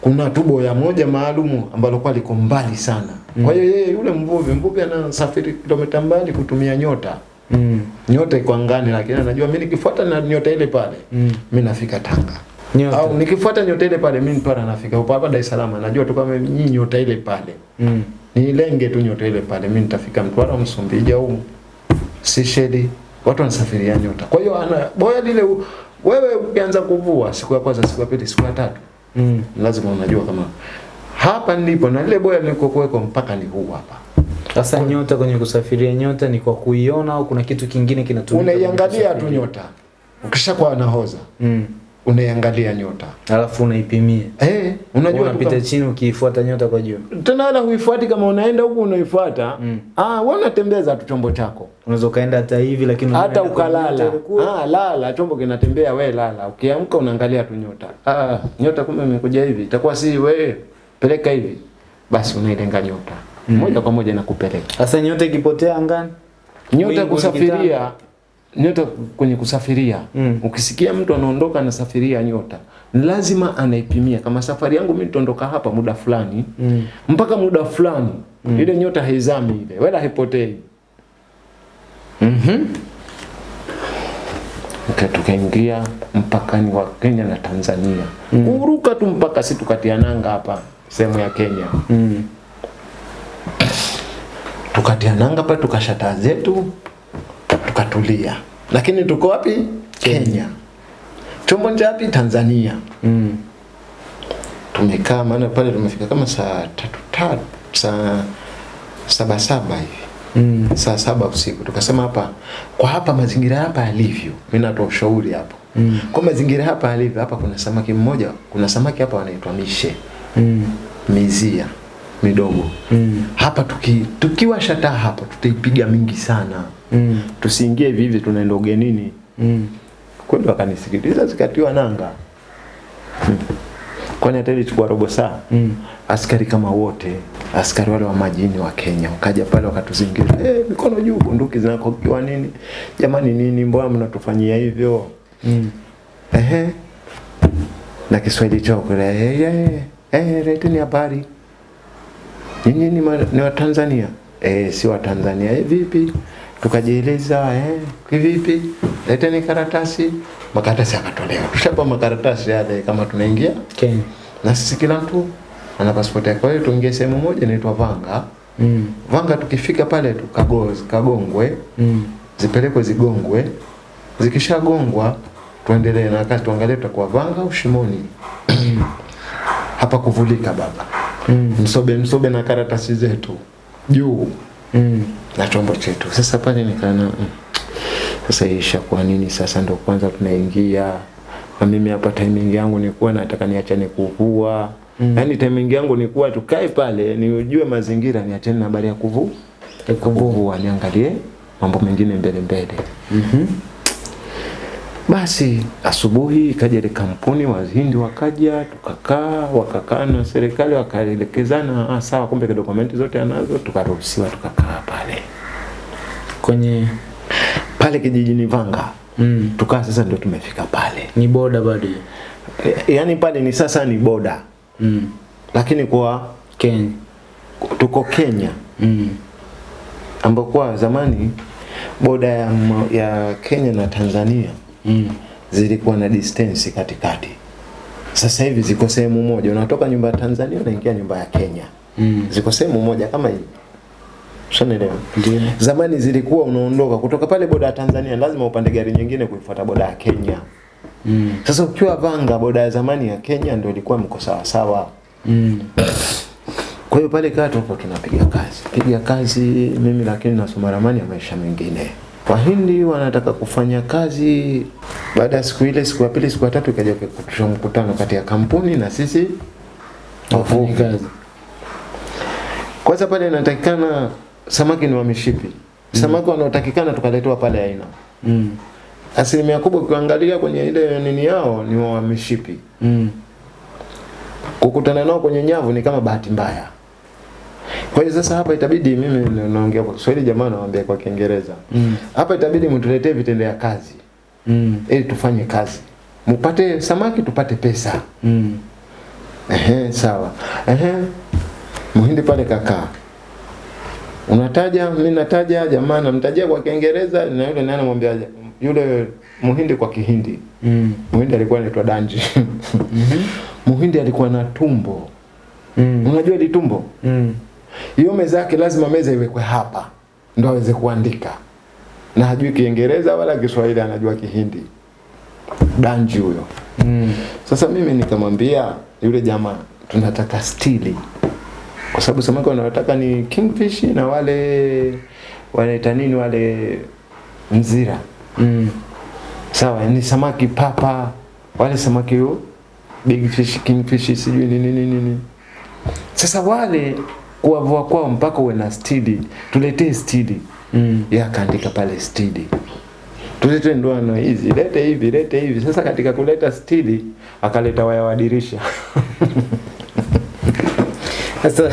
kuna tubo ya moja maalumu ambalo kwa liko mbali sana. Mm. Kwa hiyo yeye yule mvuvi, mvuvi anasafiri kilomita mbali kutumia nyota Mm. Nyota iko angani, lakini anajua mimi nikifuata na nyota ile pale Mm. mimi nafika Tanga. Nyota. Au nikifuata nyota ile pale mimi pale nafika upo hapa Dar es Salaam. Najua tu kama nyinyi nyota ile pale. Mm. Nilenge tu nyota ile pale mimi nitafika Mtwara, Msumbiji au Seychelles. Watu wanasafiria nyota. Kwa hiyo ana boya lile wewe ukianza kuvua siku ya kwanza, siku ya pili, siku ya tatu Mm. lazima unajua kama hapa nilipo na lile boya nilikokuweko mpaka ni huu hapa. Sasa nyota kwenye kusafiria nyota ni kwa kuiona au kuna kitu kingine kinatumika? Unaiangalia tu nyota. Ukishakuwa nahoza, Mm. unaiangalia nyota. Alafu unaipimia. Eh, unajua Unapita chini ukiifuata nyota kwa juu. tena wala huifuati kama unaenda huku unaifuata Mm. ah, wewe unatembeza tu chombo chako Unaweza ukaenda hata hivi lakini hata ukalala ah, lala chombo kinatembea we lala ukiamka unaangalia tu nyota ah, nyota kumbe imekuja hivi itakuwa si wewe. peleka hivi basi unailenga nyota moja kwa moja inakupeleka Sasa nyota ikipotea angani? nyota kusafiria nyota kwenye kusafiria Mm. ukisikia mtu anaondoka anasafiria nyota lazima anaipimia kama safari yangu mimi nitaondoka hapa muda fulani Mm. mpaka muda fulani mm. ile nyota haizami ile wala haipotei Mhm. Tuka- tukaingia mpakani wa Kenya na Tanzania mm. kuruka tu mpaka si tukatia nanga hapa sehemu ya Kenya Mm. Tukatia nanga pale tukashata zetu tukatulia. Lakini tuko wapi? Kenya. Chombo wapi? Tanzania. Mm. tumekaa maana pale tumefika kama saa tatu tatu saa saba saba hivi. Mm. saa saba usiku. Tukasema hapa kwa hapa mazingira hapa yalivyo mimi natoa ushauri hapo. Mm. kwa mazingira hapa yalivyo hapa kuna samaki mmoja kuna samaki hapa wanaitwa mishe. Mm. mizia midogo Mm. hapa tuki, tukiwa shata hapa tutaipiga mingi sana Mm. tusiingie hivi hivi tunaenda ugenini Mm. kweli wakanisikiliza zikatiwa nanga mm. kwani hata ilichukua robo saa Mm. askari kama wote askari wale wa majini wa Kenya wakaja pale wakatuzingira eh mikono juu bunduki zinakokiwa nini jamani nini mbona mnatufanyia hivyo Mm. ehe na Kiswahili chao kule eh eh eh leteni habari nyinyi ni, ma- ni wa Tanzania eh si Watanzania. Eh vipi tukajieleza eh kivipi leteni karatasi makaratasi yakatolewa tushapa makaratasi yale kama tunaingia Kenya. na sisi kila mtu ana pasipoti yake. Kwa hiyo tuingie sehemu moja inaitwa Vanga. Mm. Vanga tukifika pale tukago kagongwe, Mm. zipelekwe zigongwe. Zikishagongwa tuendelee na kazi, tuangalie tutakuwa Vanga au Shimoni. Hapa kuvulika baba. Mm. Msobe msobe na karatasi zetu juu Mm. na chombo chetu. Sasa pale nikaona mm, sasa isha kwa nini sasa ndo kwanza tunaingia na mimi hapa timing yangu nilikuwa nataka niachane kuvua mm. yaani timing yangu nilikuwa tukae pale nijue mazingira niachane na habari ya kuvu kuvua niangalie mambo mengine mbele mbele Mhm. Basi asubuhi ikaja ile kampuni wahindi wakaja tukakaa wakakaa na serikali wakaelekezana ah, sawa kumbe dokumenti zote anazo tukaruhusiwa tukakaa pale Kwenye pale kijijini Vanga Mm. tukaa sasa ndio tumefika pale Ni boda bado. e, yaani pale ni sasa ni boda Mm. lakini kwa Kenya. tuko Kenya Mm. ambapo zamani boda ya, ya Kenya na Tanzania Mm. zilikuwa na distance katikati. Sasa hivi ziko sehemu moja, unatoka nyumba ya Tanzania unaingia nyumba ya Kenya, Mm. ziko sehemu moja kama hii. Ushanielewa? Yeah. Zamani zilikuwa unaondoka kutoka pale boda ya Tanzania, lazima upande gari nyingine kuifuata boda ya Kenya. Mm. Sasa ukiwa Vanga, boda ya zamani ya Kenya ndio ilikuwa mko sawa sawa. Mm. Kwa hiyo pale kaa tuko tunapiga kazi, piga kazi mimi, lakini nasoma ramani ya maisha mengine. Wahindi wanataka kufanya kazi. Baada ya siku ile, siku ya pili, siku ya tatu, ikaja kuitishwa mkutano kati ya kampuni na sisi wafanyakazi. kazi. Kwanza pale inatakikana samaki ni wa mishipi, samaki wanaotakikana tukaletewa pale aina Mm. asilimia kubwa, ukiangalia kwenye ile nini yao ni wa mishipi. Mm. kukutana nao kwenye nyavu ni kama bahati mbaya. Kwa hiyo sasa hapa itabidi mimi naongea kwa Kiswahili, jamaa nawaambia kwa Kiingereza. Mm. Hapa itabidi mtuletee vitendea kazi Mm. ili tufanye kazi, mupate samaki tupate pesa. Mm. Ehe, sawa. Ehe, muhindi pale kakaa, unataja, mimi nataja, jamaa namtajia kwa Kiingereza na yule naye anamwambia yule muhindi kwa Kihindi. Mm. Muhindi alikuwa anaitwa Danji. mm -hmm. Muhindi alikuwa na tumbo. Mm. Unajua ile tumbo? Mm. Hiyo meza yake lazima meza iwekwe hapa ndo aweze kuandika. Na hajui kiingereza wala kiswahili anajua kihindi. Danji huyo. Mm. sasa mimi nikamwambia yule jamaa tunataka stili. Kwa sababu samaki wanataka ni kingfish na wale wanaita nini wale mzira Mm. sawa ni samaki papa. Wale samaki yo big fish kingfish sijui nini nini nini. Sasa wale kuwavua kwao mpaka uwe na stidi, tuletee stidi. Mm. ya akaandika pale stidi. Tulete ndoano hizi. Lete hivi lete hivi. Sasa katika kuleta stili akaleta waya wa dirisha. Sasa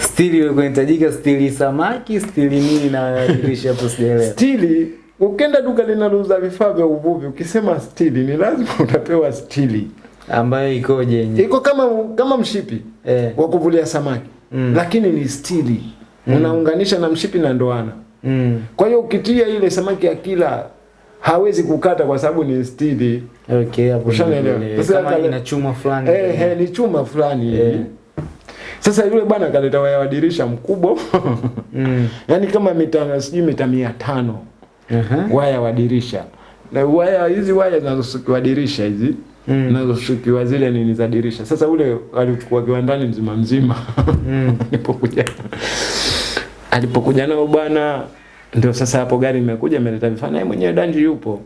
stili ilikuwa inahitajika stili samaki, stili nini na dirisha hapo sijaelewa. stili ukenda duka linalouza vifaa vya uvuvi ukisema stili ni lazima utapewa stili Ambayo ikoje iko kama kama mshipi Eh. wa kuvulia samaki Mm. lakini ni stili mm. unaunganisha na mshipi na ndoana Mm. kwa hiyo ukitia ile samaki ya kila hawezi kukata kwa sababu ni stili Okay, hapo Kama ina chuma fulani. eh, eh, ni chuma fulani Eh. sasa yule bwana akaleta waya wa dirisha mkubwa Mm. yaani kama mita sijui mita mia tano -huh. waya wa dirisha na waya hizi waya zinazosukiwa dirisha hizi Mm. nazoshukiwa zile nini za dirisha sasa ule alichukua kiwandani mzima mzima. Mm. alipokuja. Alipokuja nao bwana ndio sasa hapo gari imekuja imeleta vifaa naye mwenyewe danji yupo.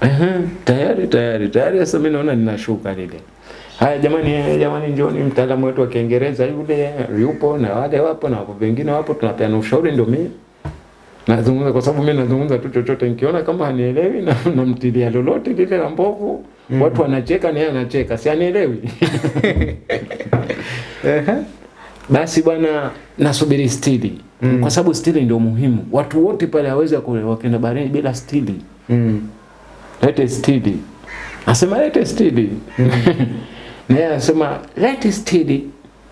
Ehe, tayari tayari tayari. Sasa mimi naona ninashuka lile. Haya jamani jamani njoni mtaalamu wetu wa Kiingereza yule yupo na wale wapo na wapo wengine wapo tunapeana ushauri ndio mimi nazungumza kwa sababu mimi nazungumza tu chochote. Nikiona kama hanielewi na namtilia lolote lile la mbovu mm. watu wanacheka na yeye anacheka si anielewi basi bwana nasubiri stili mm. kwa sababu stili ndio muhimu watu wote pale hawezi wakenda baharini bila stili Mm. lete stili asema lete stili mm. naye anasema lete stili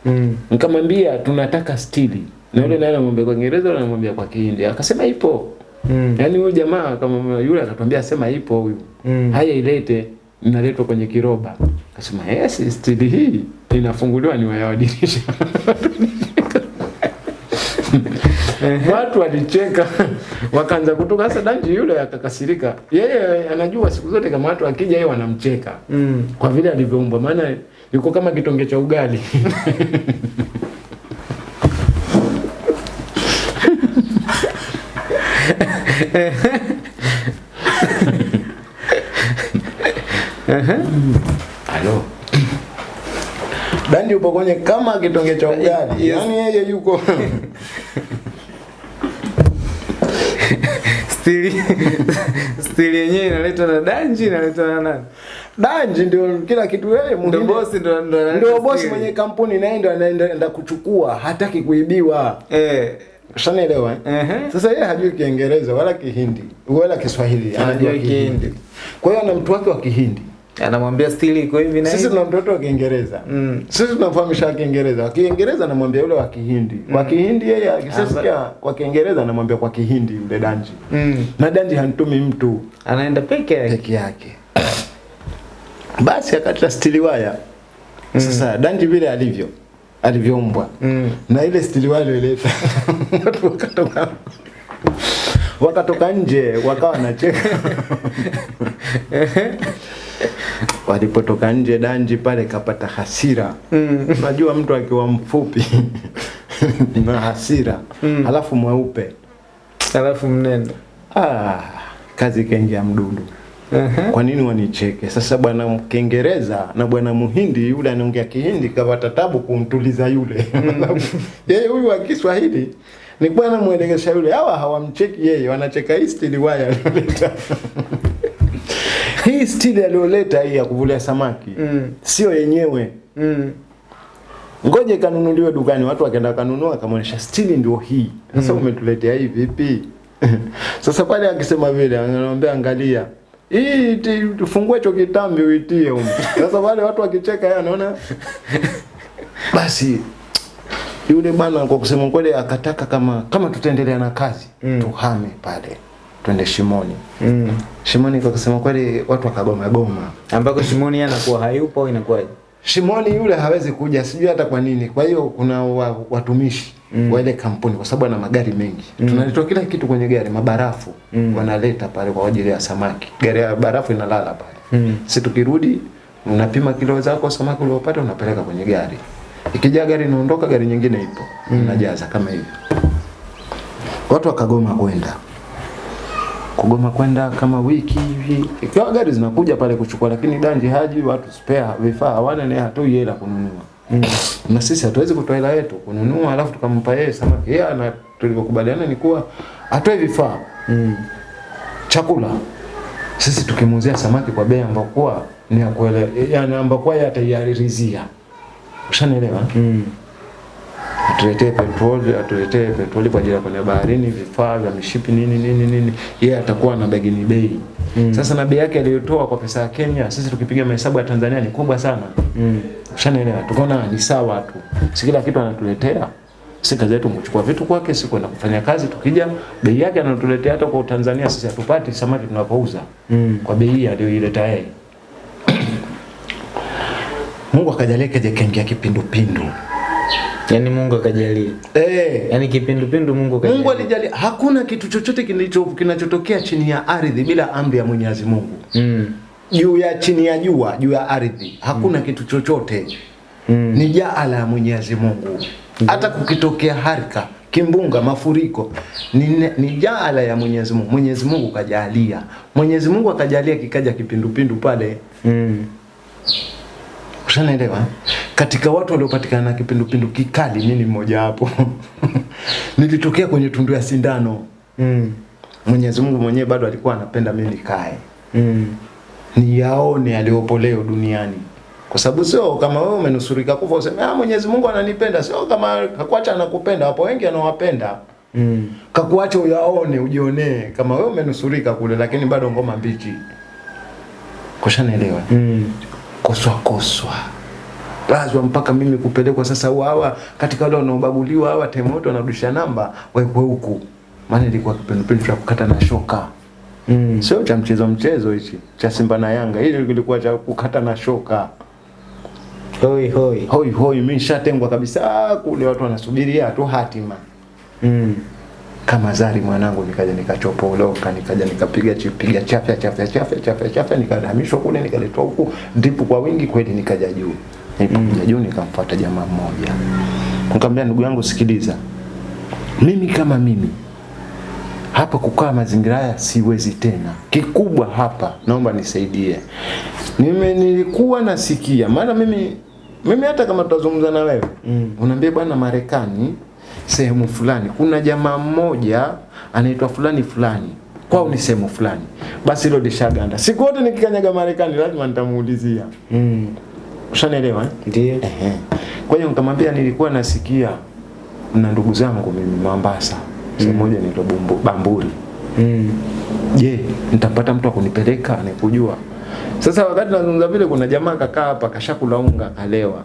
Mm. nikamwambia tunataka stili na yule naye anamwambia kwa Kiingereza na anamwambia kwa Kihindi akasema ipo Mm. yaani huyu jamaa kama yule akatwambia sema ipo huyu Mm. haya ilete inaletwa kwenye kiroba. Kasema yes stili hii. Inafunguliwa ni wayawadirisha wa watu walicheka. Wakaanza kutoka sasa danji yule akakasirika. Yeye anajua siku zote kama watu akija yeye wanamcheka. Mm. kwa vile alivyoumbwa. Maana yuko kama kitonge cha ugali halo dandi upo kwenye kama kitonge cha ugali Yes. yaani yeye yuko Stili stili yenyewe inaletwa na danji inaletwa na nani? danji ndio kila kitu yeye Ndio bosi ndio ndio ndio bosi mwenye kampuni naye ndio anaenda kuchukua hataki kuibiwa Eh. Ushanielewa? eh? -huh. Sasa yeye hajui Kiingereza wala Kihindi wala Kiswahili, Anajua Kihindi. Kwa hiyo ana mtu wake wa Kihindi. Anamwambia stili iko hivi na Sisi tuna mtoto wa Kiingereza. Mm. Sisi tunamfahamisha wa Kiingereza. Wa Kiingereza anamwambia yule wa Kihindi. mm. Kwa Kihindi yeye akisikia kwa Kiingereza anamwambia kwa Kihindi yule Danji. Mm. Na Danji hantumi mtu Anaenda peke yake. peke yake. Basi akata stili waya. mm. Sasa Danji vile alivyo alivyoumbwa Mm. na ile stili waya ileta watu wakatoka wakatoka nje wakawa wanacheka walipotoka nje Danji pale kapata hasira. Unajua Mm. mtu akiwa mfupi na hasira. Mm. alafu mweupe. Alafu mnene. ah, kazi ikaingia mdudu. Uh -huh. kwa nini wanicheke? Sasa bwana Kiingereza na bwana Muhindi yule anaongea Kihindi kapata tabu kumtuliza yule. Yeye huyu wa Kiswahili ni bwana mwelekesha yule. Hawa hawamcheki yeye wanacheka East hii stili aliyoleta hii ya kuvulia samaki Mm. sio yenyewe Mm. ngoje kanunuliwe dukani watu wakaenda kanunua akamwonyesha stili ndio hii sasa mm. umetuletea hii vipi sasa pale akisema vile anamwambia angalia hii tufungue hicho kitambi uitie huko sasa wale watu wakicheka yeye anaona basi yule bwana kwa kusema kweli akataka kama kama tutaendelea na kazi Mm. tuhame pale twende shimoni Mm. shimoni kwa kusema kweli watu wakagoma goma Ambako Shimoni anakuwa hayupo inakuwaje? Shimoni yule hawezi kuja, sijui hata kwa nini. Kwa hiyo kuna wa, watumishi Mm. wa ile kampuni, kwa sababu ana magari mengi Mm. tunalitoa kila kitu kwenye gari, mabarafu Mm. wanaleta pale kwa ajili ya samaki. Gari ya barafu inalala pale, Mm. si tukirudi unapima kilo zako samaki uliopata unapeleka kwenye gari. Ikijaa gari inaondoka, gari nyingine ipo Mm. unajaza kama hivyo. Watu wakagoma kwenda kugoma kwenda kama wiki hivi, ikiwa gari zinakuja pale kuchukua, lakini danji haji, watu spare vifaa hawana, naye hatoi hela kununua Mm. na sisi hatuwezi kutoa hela yetu kununua, alafu tukampa yeye samaki. Yeye ana tulivyokubaliana ni kuwa atoe vifaa, Mm. chakula, sisi tukimuuzia samaki kwa bei ambayo kuwa ni ya kuelewa, yani ambayo kuwa yeye ataiarizia. Ushanielewa? Mm. Atuletee petroli, atuletee petroli kwa ajili ya kwenye baharini, vifaa vya mishipi nini nini nini, yeye yeah, atakuwa na bagini bei. Mm. Sasa na bei yake aliyotoa kwa pesa ya Kenya, sisi tukipiga mahesabu ya Tanzania ni kubwa sana. Mm. Ushanielewa? Tukaona ni sawa tu. Si kila kitu anatuletea. Si kazi yetu kuchukua vitu kwake, si kwenda kufanya kazi. Tukija bei yake anatuletea hata kwa Tanzania sisi hatupati samaki tunapouza Mm. kwa bei aliyoileta yeye. Mungu akajalia kaje kaingia kipindupindu. Yaani Mungu akajalia. Eh. Yaani kipindupindu Mungu akajalia. Mungu alijalia hakuna kitu chochote kilicho kinachotokea chini ya ardhi bila amri ya Mwenyezi Mungu. Mm. Juu ya chini ya jua, juu ya ardhi, hakuna kitu chochote. Mm. ni jaala ya Mwenyezi Mungu. Hata kukitokea harika, kimbunga, mafuriko ni, jala ni jaala ya Mwenyezi Mungu. Mwenyezi Mungu kajalia, Mwenyezi Mungu akajalia kikaja kipindupindu pale. Mm. Ushanaelewa? Katika watu waliopatikana na kipindupindu kikali, mimi ni mmoja wapo. Nilitokea kwenye tundu ya sindano. Mm. Mwenyezi Mungu mwenyewe bado alikuwa anapenda mimi nikae Mm. niyaone aliyopo leo duniani. Kwa sababu sio kama wewe umenusurika kufa useme ah, Mwenyezi Mungu ananipenda, sio kama kakuacha anakupenda. Wapo wengi anawapenda, Mm. kakuacha uyaone, ujionee kama wewe umenusurika kule, lakini bado ngoma mbichi. Kushanaelewa? Mm. Koswa koswa lazima mpaka mimi kupelekwa sasa hawa katika wale wanaobaguliwa hawa temoto wanarudisha namba wekwe huku, maana ilikuwa kipindupindu cha kukata na shoka Mm. sio cha mchezo mchezo hichi cha Simba na Yanga, hili kilikuwa cha kukata na shoka. Hoi hoi. Hoi hoi, mimi nishatengwa kabisa kule, watu wanasubiria tu hatima. Mm. Kama Zari mwanangu, nikaja nikachopoloka, nikaja nikapiga chipiga chafya chafya chafya chafya chafya, nikahamishwa kule, nikaletwa huku ndipo kwa wingi kweli, nikaja juu. Nilipokuja juu, nikamfuata jamaa mmoja, nikamwambia ndugu yangu, sikiliza, mimi kama mimi hapa kukaa mazingira haya siwezi tena. Kikubwa hapa naomba nisaidie. Nime nilikuwa nasikia maana mimi mimi hata kama tutazungumza na wewe Mm. unaambia bwana Marekani sehemu fulani kuna jamaa mmoja anaitwa fulani fulani kwao ni sehemu fulani, basi hilo lishaganda. Siku wote nikikanyaga Marekani lazima nitamuulizia. Mm. Ushanielewa eh? Ehe. Kwa hiyo nikamwambia nilikuwa nasikia na ndugu zangu mimi Mombasa sehemu moja inaitwa Bumbu- Bamburi Mm. je nitapata mtu akunipeleka nikujua sasa wakati nazungumza vile kuna jamaa kakaa hapa kashakula unga kalewa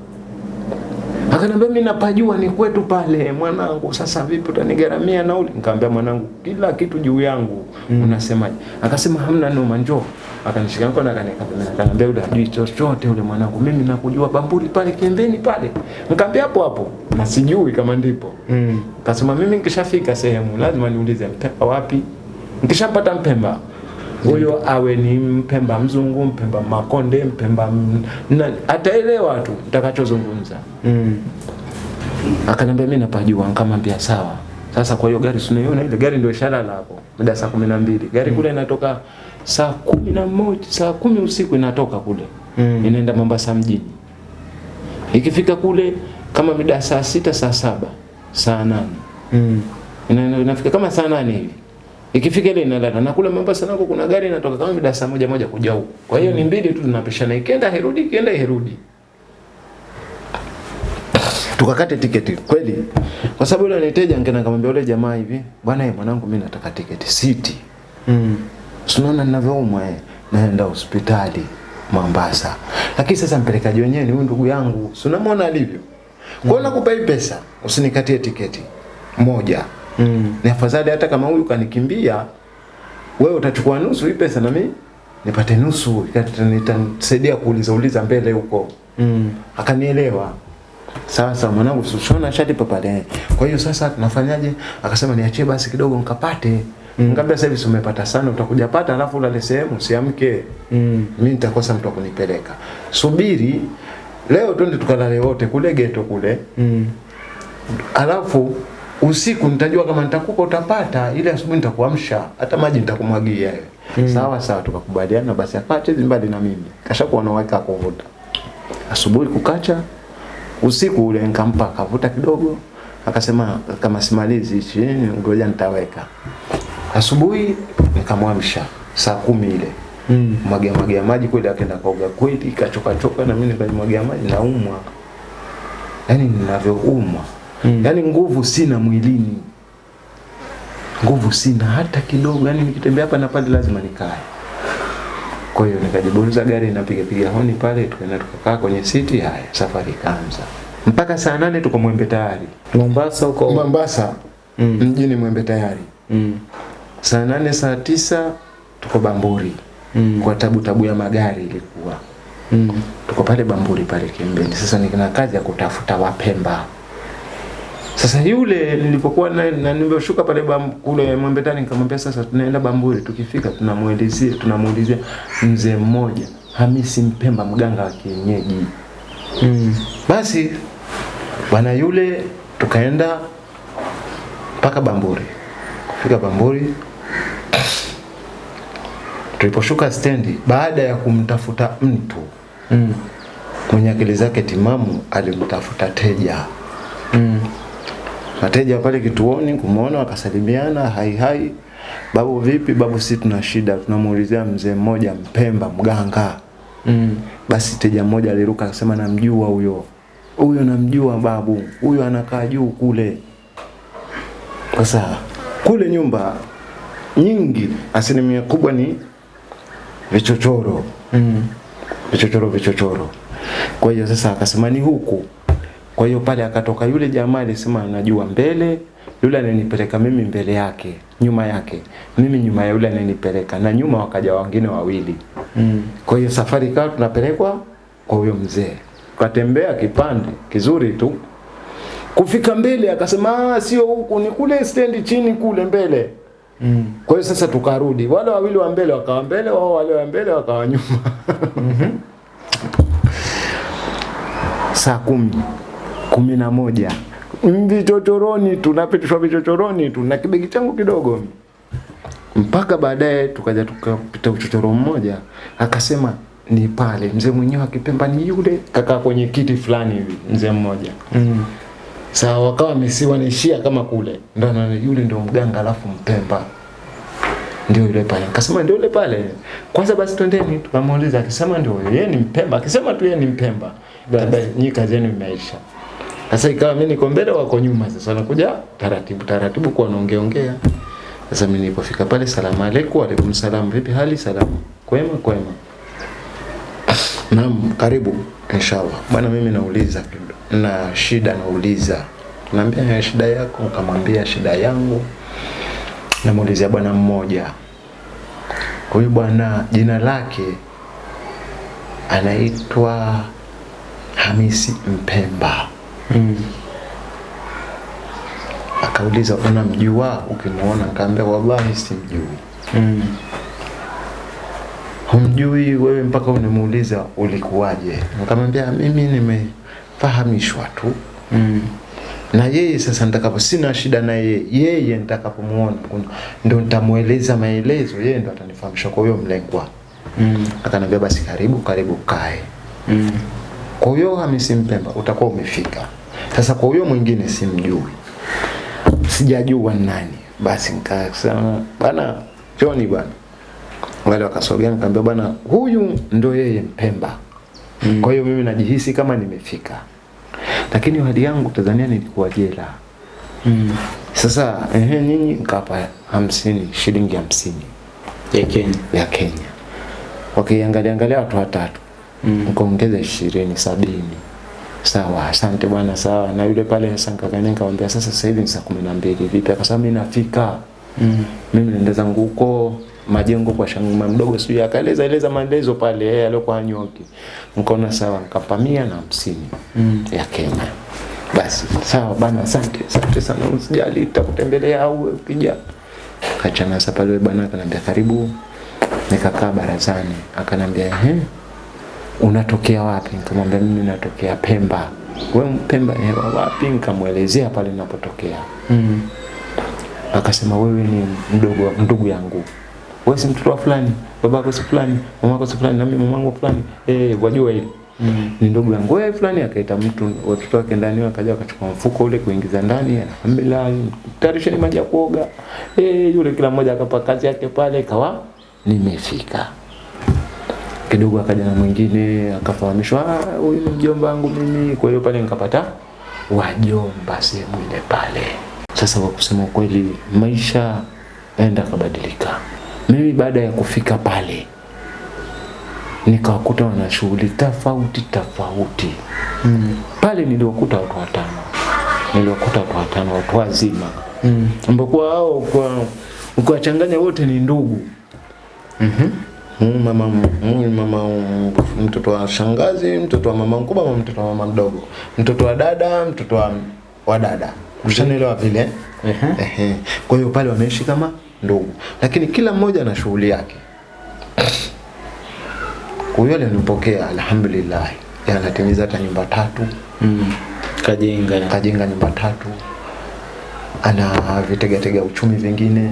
akaniambia mimi napajua ni kwetu pale. Mwanangu sasa vipi utanigaramia nauli? Nikamwambia mwanangu kila kitu juu yangu. Mm. unasemaje? Akasema hamna noma njoo. Akanishika mkono akaniambia ule hajui chochote ule mwanangu. Mimi nakujua bamburi pale kiembeni pale. Nikamwambia hapo hapo. Na sijui kama ndipo. Mm. Kasema mimi nikishafika sehemu lazima niulize Mpemba wapi. Nikishapata Mpemba huyo awe ni Mpemba mzungu, Mpemba Makonde, Mpemba na ataelewa tu nitakachozungumza. Mm. Akaniambia mimi napajua, nikamwambia sawa. Sasa kwa hiyo gari sinaiona ile gari ndio ishalala hapo muda saa kumi na mbili gari kule inatoka saa kumi na moja saa kumi usiku inatoka kule Mm. inaenda Mombasa mjini. Ikifika kule kama mida saa sita saa saba saa nane Mm. Inafika kama saa nane hivi ikifika ile inalala na kule Mombasa nako kuna gari inatoka kama mida saa moja moja kuja huko. kwa hiyo mm. ni mbili tu tunapishana ikienda herudi ikienda herudi tukakate tiketi kweli kwa sababu yule aniteja ngena kamwambia yule jamaa hivi bwana eh mwanangu mimi nataka tiketi siti Mm. Unaona ninavyoumwa eh, naenda hospitali Mombasa. Lakini sasa mpelekaji wenyewe ni huyu ndugu yangu. Si unamwona alivyo? Kwa hiyo nakupa hii pesa, usinikatie tiketi moja. Mm. Ni afadhali hata kama huyu kanikimbia, wewe utachukua nusu hii pesa na mimi nipate nusu, itanisaidia kuuliza uliza mbele huko. Mm. Akanielewa. Sasa mwanangu usishona shati papale. Kwa hiyo sasa tunafanyaje? Akasema niachie basi kidogo nikapate. Mm. Ngambia sasa hivi umepata sana utakuja pata alafu ulale sehemu usiamke. Mm. Mimi nitakosa mtu akunipeleka. Subiri leo twende tukalale wote kule geto kule. Mm. Alafu usiku nitajua kama nitakupa utapata, ile asubuhi nitakuamsha, hata maji nitakumwagia wewe. Mm. Sawa sawa, tukakubaliana basi apate mbali na mimi. Kashakuwa na wake kuvuta. Asubuhi kukacha, usiku ule nikampa akavuta kidogo, akasema kama simalizi hichi, ngoja nitaweka. Asubuhi nikamwamsha saa kumi ile Mm. mwagia mwagia maji kweli, akaenda kaoga kweli, kachoka choka, na mimi nikajimwagia maji, naumwa, yani ninavyoumwa Mm. yani nguvu sina mwilini, nguvu sina hata kidogo, yani nikitembea hapa na pale lazima nikae. Kwa hiyo nikajiburuza gari napiga piga honi pale, tukaenda tukakaa kwenye siti. Haya, safari ikaanza mpaka saa nane tuko Mwembe tayari, Mombasa huko. Mombasa Mm. mjini Mwembe tayari. Mm. Saa nane saa tisa tuko Bamburi Mm. kwa tabu tabu ya magari ilikuwa Mm. tuko pale Bamburi pale kembeni Sasa nikina kazi ya kutafuta Wapemba. Sasa yule nilipokuwa na, na nimeshuka pale bam, kule Mwembetani nikamwambia sasa tunaenda Bamburi, tukifika tunamuelezea tunamuulizia mzee mmoja Hamisi Mpemba, mganga wa kienyeji. Mm. Basi bwana yule tukaenda mpaka Bamburi. Kufika Bamburi tuliposhuka stendi, baada ya kumtafuta mtu Mm. mwenye akili zake timamu, alimtafuta teja Mm. Wateja pale kituoni kumuona wakasalimiana, hai hai, babu vipi? Babu, si tuna shida, tunamuulizia mzee mmoja Mpemba, mganga. Mm. Basi teja mmoja aliruka akasema, namjua huyo, huyo namjua babu, huyo anakaa juu kule. Sasa kule nyumba nyingi, asilimia kubwa ni vichochoro Mm. vichochoro vichochoro. Kwa hiyo sasa akasema ni huku. Kwa hiyo pale akatoka yule jamaa alisema anajua mbele, yule ananipeleka mimi mbele yake, nyuma yake, mimi nyuma ya yule ananipeleka, na nyuma wakaja wengine wawili. Mm. Kwa hiyo safari ikawa tunapelekwa kwa huyo mzee, katembea kipande kizuri tu. Kufika mbele akasema, ah, sio huku, ni kule stendi chini kule mbele. Mm. Kwa hiyo sasa tukarudi, wale wawili wa mbele wakawa mbele, wao wale wa mbele wakawa nyuma. mm -hmm. Saa kumi kumi na moja. Vichochoroni, tunapitishwa vichochoroni tu na kibegi changu kidogo, mpaka baadaye tukaja tukapita uchochoro mmoja, akasema ni pale mzee mwenyewe akipemba ni yule, kakaa kwenye kiti fulani hivi, mzee mmoja. Mm. Sawa, wakawa wamesiwa naishia kama kule, ndo na yule ndio mganga, alafu Mpemba. Ndio yule pale. Akasema ndio yule pale. Kwanza basi twendeni, tukamuuliza, akisema ndio yeye ni Mpemba, akisema tu yeye ni Mpemba, labda nyika zenu imeisha. Sasa ikawa mimi niko mbele wako nyuma sasa nakuja taratibu taratibu kwa naongea ongea. Sasa mimi nilipofika pale salamu aleikum wa alaikum salam vipi hali salamu kwema kwema. Naam karibu inshallah. Bwana mimi nauliza na shida nauliza. Naambia ya shida yako nikamwambia shida yangu. Namuulizia bwana mmoja. Huyu bwana jina lake anaitwa Hamisi Mpemba. Mm. Akauliza unamjua? ukimuona akaambia wallahi simjui. Mm. Humjui wewe mpaka unimuuliza ulikuwaje? Nikamwambia mimi nimefahamishwa tu. Mm. Na yeye sasa nitakapo sina shida na yeye, yeye nitakapomuona ndio ndo nitamueleza maelezo, yeye ndo atanifahamisha kwa huyo mlengwa. Mm. akanambia basi karibu karibu kae. Mm. Kwa hiyo Hamisi Mpemba utakuwa umefika. Sasa kwa huyo mwingine simjui, sijajua ni nani. Basi nikasema bana John bana, wale wakasogea, nikamwambia bana, huyu ndo yeye Mpemba. Mm. Kwa hiyo mimi najihisi kama nimefika, lakini hadi yangu Tanzania nilikuwa jela. Mm. Sasa ehe, nyinyi nikapa hamsini, shilingi hamsini Ya Kenya. ya Kenya, wakiangalia angalia watu watatu Mm. nikaongeza ishirini sabini sawa asante bwana sawa. Na yule pale sasa nikakanya nikamwambia sasa sasa hivi ni saa kumi na mbili vipi? Akasema mimi nafika Mm. mimi naenda zangu huko majengo kwa shanguma mdogo sijui akaeleza eleza maelezo pale yeye aliokuwa nyoki nikaona sawa nikapa mia na hamsini Mm. ya Kenya. Basi sawa bana asante asante sana. Usijali nitakutembelea au ukija. Kachana sasa pale bwana akanambia karibu. Nikakaa barazani akanambia ehe unatokea wapi? Nikamwambia mimi natokea Pemba. Wewe Pemba hewa wapi? Nikamwelezea pale ninapotokea. Mm. akasema wewe ni mdogo ndugu yangu. Wewe si mtoto wa fulani? Babako si fulani? Mamako si fulani? Na mimi mamangu fulani? Eh wajua hili. Mm. ni ndugu yangu. Wewe fulani? Akaita mtu watoto wake ndani wakaja wakachukua mfuko ule kuingiza ndani alhamdulillah ni maji ya kuoga. Eh yule kila mmoja akapa kazi yake pale kawa nimefika kidogo akaja na mwingine akafahamishwa "Ah, huyu ni mjomba wangu mimi. Kwa hiyo pale nikapata wajomba sehemu ile pale. Sasa kwa kusema kweli maisha enda kabadilika mimi baada ya kufika pale nikawakuta wana shughuli tofauti tofauti. Mm. pale niliwakuta watu watano. Niliwakuta watu watano watu wazima. Mm. ambakuwa hao kwa ukiwachanganya wote ni ndugu. Mhm. Mm, mama mama mtoto wa shangazi mtoto wa mama mkubwa ama mtoto wa mama mdogo mtoto wa dada mtoto wa, wa dada ushanielewa vile. Ehe. kwa hiyo pale wameishi kama ndugu lakini kila mmoja ana shughuli yake huyo alinipokea alhamdulillah anatimiza hata nyumba tatu Mm. Kajenga. kajenga nyumba tatu ana vitegetega uchumi vingine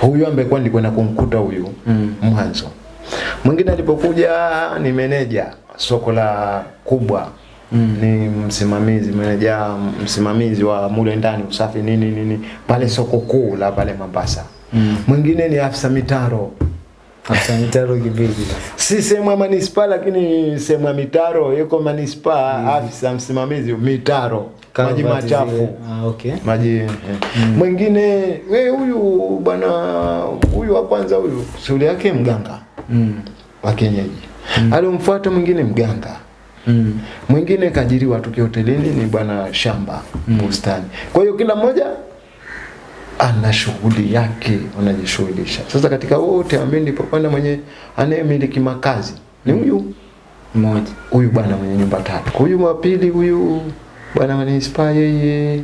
huyu ambaye kwa nilikwenda kumkuta huyu Mm. mwanzo mwingine alipokuja ni meneja soko la kubwa Mm. ni msimamizi meneja msimamizi wa mule ndani usafi nini nini pale soko kuu la pale Mombasa Mm. mwingine ni afisa mitaro Afisa mitaro kivipi? si sehemu ya manispaa lakini sehemu ya mitaro yuko manispaa afisa msimamizi mitaro maji machafu. Ah, okay. maji yeah. mm. mwingine we huyu bwana huyu wa kwanza huyu shughuli yake mganga Mm. wa kienyeji mm. alimfuata mwingine mganga Mm. mwingine kaajiriwa tu hotelini ni bwana shamba mm. bustani kwa hiyo kila mmoja ana shughuli yake wanajishughulisha sasa katika wote amini popanda mwenye anayemiliki makazi ni huyu Mmoja. huyu bwana mwenye nyumba tatu huyu wa pili huyu bwana manispaa yeye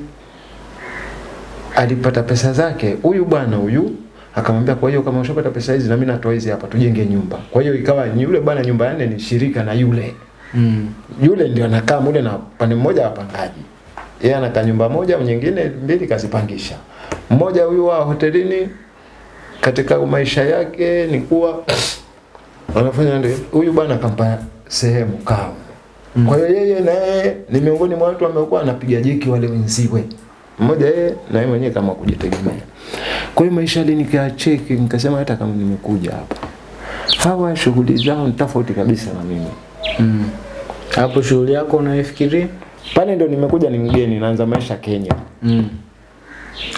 alipata pesa zake huyu bwana huyu akamwambia kwa hiyo kama ushapata pesa hizi na mimi natoa hizi hapa tujenge nyumba. Kwa hiyo ikawa yule bwana nyumba yake ni shirika na yule. Mm. yule ndio anakaa mule na pande mmoja wapangaji. Yeye anakaa nyumba moja nyingine mbili kazipangisha. Mmoja huyu wa hotelini katika maisha yake ni kuwa anafanya ndio huyu bwana akampa sehemu kao mm. kwa hiyo yeye na yeye ni miongoni mwa watu ambao anapiga jeki wale wenziwe mmoja yeye na yeye mwenyewe kama kujitegemea kwa hiyo maisha alinikaa nikacheki nikasema hata kama nimekuja hapa hawa shughuli zao ni tofauti kabisa na mimi Mm. Hapo shughuli yako unaifikiri? Pale ndo nimekuja ni mgeni naanza maisha Kenya. Mm.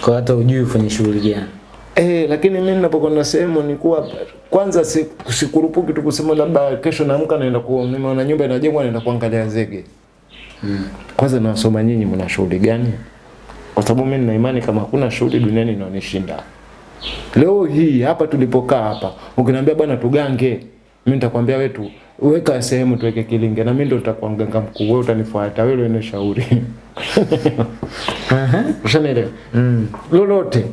Kwa hata ujui ufanye shughuli gani. Eh, lakini mimi ninapokwenda sehemu ni kuwa kwanza si- sikurupuki tu kusema labda kesho naamka naenda ku nimeona nyumba inajengwa naenda kuangalia zege. Mm. Kwanza nawasoma nyinyi mna shughuli gani? Kwa sababu mimi nina imani kama hakuna shughuli duniani inaonishinda. Leo hii hapa tulipokaa hapa, ukiniambia bwana tugange, mimi nitakwambia wewe tu weka sehemu tuweke kilinge na mimi ndo nitakuwa mganga mkuu, wewe utanifuata, wewe ndio shauri. Aha. Ushanielewa? Mm. lolote.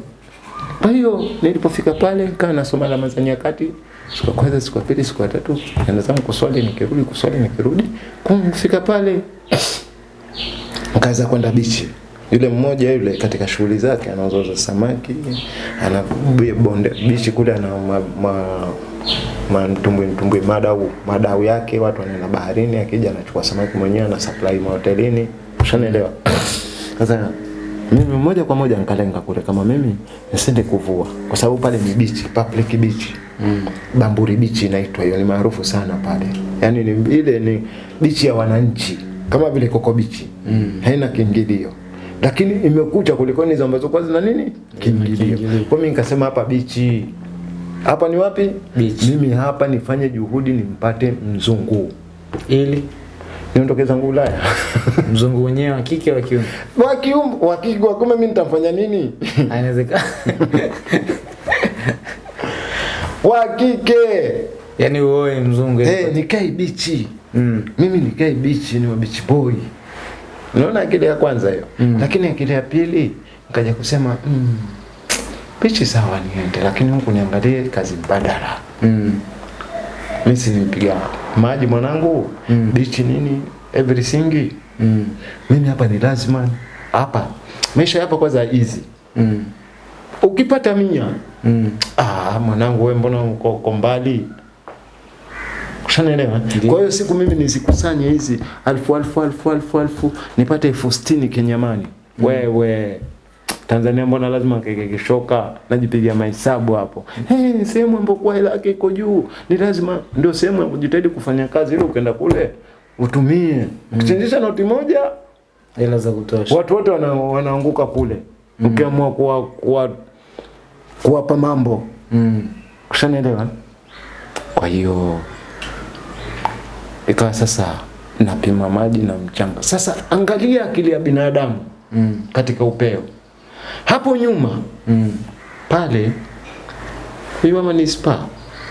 Kwa hiyo nilipofika pale nikaa nasoma alama za nyakati siku ya kwanza, siku ya pili, siku ya tatu, nenda zangu kuswali, nikirudi kuswali, nikirudi. Kufika pale nikaanza kwenda bichi. Yule mmoja yule katika shughuli zake anauza samaki, ana bonde bichi kule ana ma, ma, ma mtumbwi mtumbwi madau madau yake, watu wanaenda baharini, akija anachukua samaki mwenyewe na supply mahotelini. Ushanielewa? Sasa mimi moja kwa moja nikalenga kule kama mimi nisende kuvua kwa sababu pale ni beach, public beach. Mm. Bamburi beach inaitwa hiyo, ni maarufu sana pale. yani ni ile ni beach ya wananchi kama vile Koko beach. Mm. Haina kiingilio. Lakini imekucha kuliko hizo ambazo kwa zina nini? Kiingilio. Kwa mimi nikasema hapa bichi, Hapa ni wapi? Beach. Mimi hapa nifanye juhudi nimpate mzungu. Ili Niondoke zangu Ulaya. mzungu wenyewe wa kike wa kiume. wa kiume wa kike wa kiume mimi nitamfanya nini? Inawezekana. wa kike Yaani uoe mzungu. eh, nikae bichi Mm. mimi nikae bichi ni wa beach boy unaona akili ya kwanza hiyo Mm. lakini akili ya pili nikaja kusema mm, pichi sawa niende lakini huku niangalie kazi mbadala Mm. mimi si nipiga maji mwanangu Mm. bichi nini everything Mm. mimi hapa ni lazima hapa maisha hapa kwanza easy Mm. ukipata mia Mm. ah mwanangu wewe mbona uko mbali Ushanielewa? Ndiyo. Kwa hiyo siku mimi nizikusanye hizi alfu alfu alfu alfu alfu nipate elfu sitini Kenyamani. Wewe Tanzania mbona lazima keke kishoka najipigia mahesabu hapo. Eh, hey, sehemu ambapo kwa hela yake iko juu. Ni lazima ndio sehemu ya kujitahidi kufanya kazi ili ukaenda kule utumie. Ukichangisha noti moja Hela za kutosha. watu wote wana, wanaanguka kule. Mm. Ukiamua kuwa kuwa kuwapa mambo. Mm. Ushanielewa? Kwa hiyo ikawa sasa napima maji na mchanga. Sasa angalia akili ya binadamu Mm. katika upeo. Hapo nyuma Mm. pale huyu mama ni spa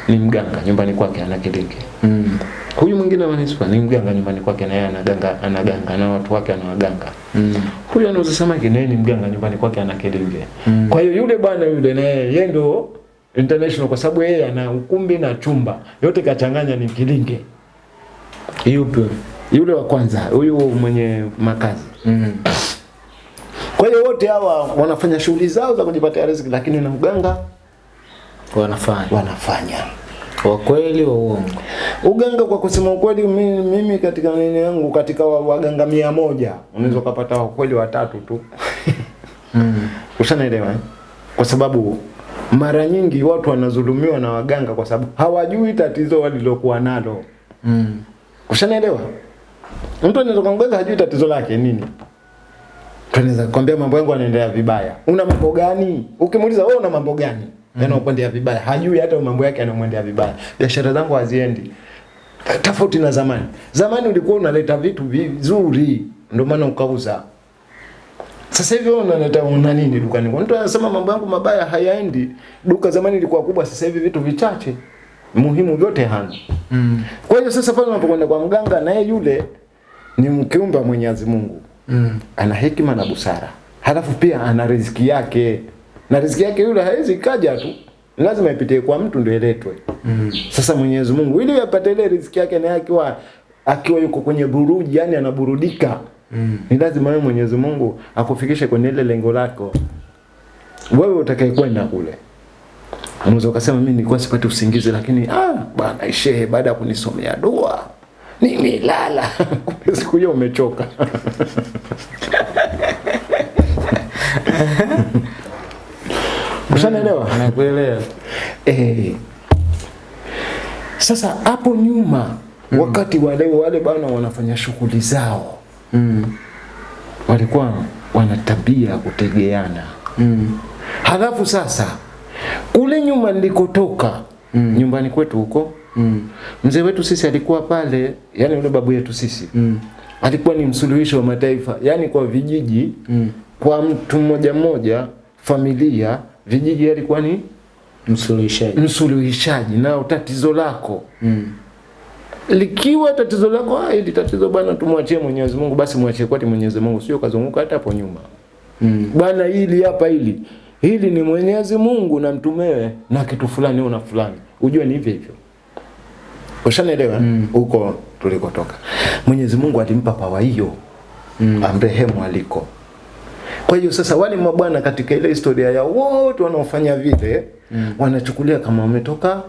ni mganga nyumbani kwake ana kilinge. Mm. Huyu mwingine wa manispa ni mganga nyumbani kwake na yeye anaganga anaganga na watu wake anawaganga. Mm. Huyu anauza samaki na ni mganga nyumbani kwake ana kilinge. Mm. Kwa hiyo yule bwana yule na yeye ndio international kwa sababu yeye ana ukumbi na chumba. Yote kachanganya ni kilinge. Yupi? Yule wa kwanza, huyu mwenye makazi. Mm. Kwa hiyo wote hawa wanafanya shughuli zao za kujipatia riziki lakini na uganga Wanafanya. wanafanya. Kwa kweli wa uongo. Uganga kwa kusema ukweli mimi, mimi katika nini yangu katika waganga mia moja unaweza kupata wa kweli watatu tu. Mm. Ushanaelewa eh? Kwa sababu mara nyingi watu wanazulumiwa na waganga kwa sababu hawajui tatizo walilokuwa nalo. Mm. Ushanaelewa? Mtu anaweza kuongeza hajui tatizo lake nini. Tunaweza kwambia mambo yangu yanaendelea vibaya. Una mambo gani? Ukimuuliza wewe una mambo gani? Yanayokwendea vibaya. Hajui hata mambo yake yanamwendea vibaya. Biashara zangu haziendi. Tofauti na zamani. Zamani ulikuwa unaleta vitu vizuri ndio maana ukauza. Sasa hivi wewe unaleta una nini dukani? Mtu anasema mambo yangu mabaya hayaendi. Duka zamani ilikuwa kubwa, sasa hivi vitu vichache. Muhimu yote hana. Mm. Kwa hiyo sasa pale unapokwenda kwa mganga naye yule ni mkiumbe wa Mwenyezi Mungu. Mm. Ana hekima na busara. Halafu pia ana riziki yake. Na riziki yake yule haiwezi kaja tu. Lazima ipitie kwa mtu ndio iletwe. Mm. Sasa Mwenyezi Mungu ili apate ile riziki yake na akiwa akiwa yuko kwenye buruji, yani anaburudika. Mm. Ni lazima wewe Mwenyezi Mungu akufikishe kwenye ile lengo lako. Wewe utakayekwenda kule. Unaweza ukasema mimi nilikuwa sipati usingizi lakini ah bwana shehe baada ya kunisomea dua nimelala. Kumbe siku hiyo umechoka. Ushanaelewa? Nakuelewa. Eh. Sasa hapo nyuma mm. wakati wale wale bana wanafanya shughuli zao Mm. walikuwa wana tabia ya kutegeana. Mm. Halafu sasa kule nyuma nilikotoka Mm. nyumbani kwetu huko Mm. mzee wetu sisi alikuwa pale, yani yule babu yetu sisi Mm. alikuwa ni msuluhisho wa mataifa, yani kwa vijiji Mm. kwa mtu mmoja mmoja, familia, vijiji, alikuwa ni Msuluhishaji. msuluhishaji. Nao tatizo lako Mm. likiwa tatizo lako ah, hili tatizo bwana, tumwachie Mwenyezi Mungu, basi mwachie kwati Mwenyezi Mungu, sio kazunguka hata hapo nyuma Mm. bwana, hili hapa hili hili ni Mwenyezi Mungu na mtumewe na kitu fulani una fulani, ujue ni hivyo hivyo. Ushanielewa Mm. huko tulikotoka. Mwenyezi Mungu alimpa pawa hiyo Mm. amrehemu aliko. Kwa hiyo sasa wale mabwana katika ile historia ya wote wanaofanya vile Mm. wanachukulia kama wametoka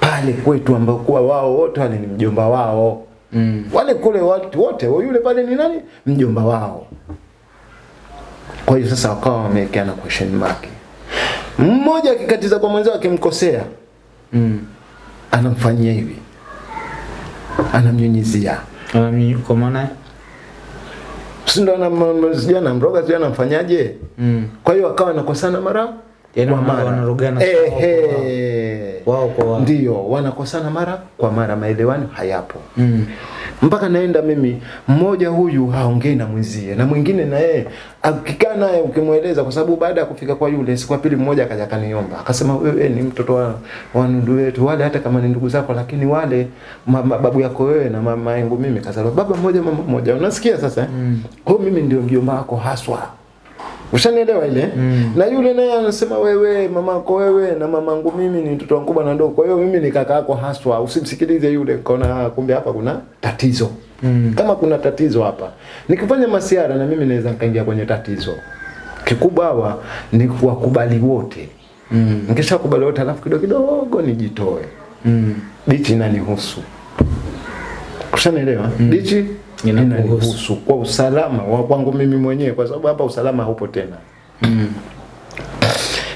pale kwetu ambao kuwa wao wote wale ni mjomba wao. Mm. Wale kule watu wote yule pale ni nani? Mjomba wao. Kwa hiyo sasa wakawa wamewekeana question mark. Mmoja akikatiza kwa mwenzao akimkosea Mm. anamfanyia hivi. Anamnyunyizia. anamnyunyizia kwa maana Si ndo anamsijana anamroga sijana anamfanyaje? mm. Kwa hiyo akawa anakosana mara Yaani kwa mara. wanarogana wao kwa wao. Ndio, wanakosana mara kwa mara, maelewano hayapo. Mm. Mpaka naenda mimi, mmoja huyu haongei na mwenzie na mwingine na yeye akikaa naye ukimweleza, kwa sababu baada ya kufika kwa yule, siku ya pili mmoja akaja akaniomba akasema, wewe ni mtoto wa, wa ndugu wetu wale, hata kama ni ndugu zako, lakini wale mama, babu yako wewe na mama yangu mimi kazaliwa baba mmoja mama mmoja. Unasikia sasa? eh? Mm. Kwa mimi ndio mjomba wako haswa. Ushanielewa ile? Mm. Na yule naye anasema wewe mamako wewe na mamangu mimi ni mtoto mkubwa na ndogo. Kwa hiyo mimi ni kaka yako haswa. Usimsikilize yule. Kaona kumbe hapa kuna tatizo. Mm. Kama kuna tatizo hapa. Nikifanya masiara na mimi naweza nikaingia kwenye tatizo. Kikubwa hawa ni kuwakubali wote. Mm. Nikishakubali wote alafu kidogo kidogo nijitoe. Mm. Dichi inanihusu. Ushanielewa? Mm. Dichi. Inanihusu kwa usalama wa kwangu mimi mwenyewe, kwa sababu hapa usalama haupo tena. Mm.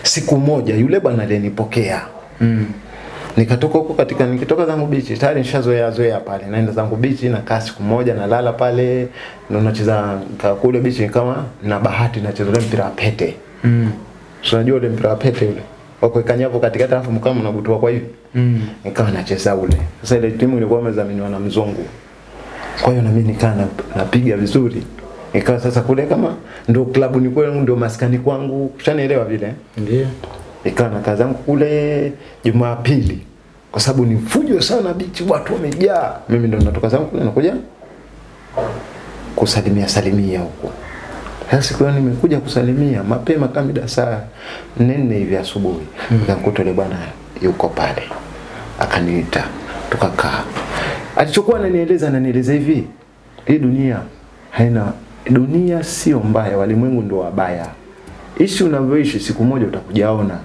Siku moja yule bwana alinipokea Mm. nikatoka huko katika nikitoka zangu bichi tayari nishazoea zoea pale naenda zangu bichi na kaa siku moja nalala pale na nacheza kule bichi kama na bahati nacheza ule mpira wa pete Mm. so unajua ule mpira wa pete ule wa kuweka nyavu katikati alafu mkama mnabutua kwa hivi Mm. nikawa nacheza ule sasa ile timu ilikuwa imedhaminiwa na mzungu kwa hiyo na mimi nikaa napiga vizuri ikawa sasa kule kama ndio klabu ni kwangu ndio maskani kwangu ushanielewa vile Ndio. ikawa na kazi zangu kule Jumapili kwa sababu ni fujo sana bichi, watu wamejaa. Mimi ndo natoka zangu kule nakuja kusalimia salimia huko. Sasa siku hiyo nimekuja kusalimia mapema kama mida saa nne hivi asubuhi, nikamkuta yule bwana yuko pale, akaniita tukakaa. Alichokuwa ananieleza ananieleza hivi, hii dunia haina dunia sio mbaya, walimwengu ndio wabaya. Ishi unavyoishi, siku moja utakujaona.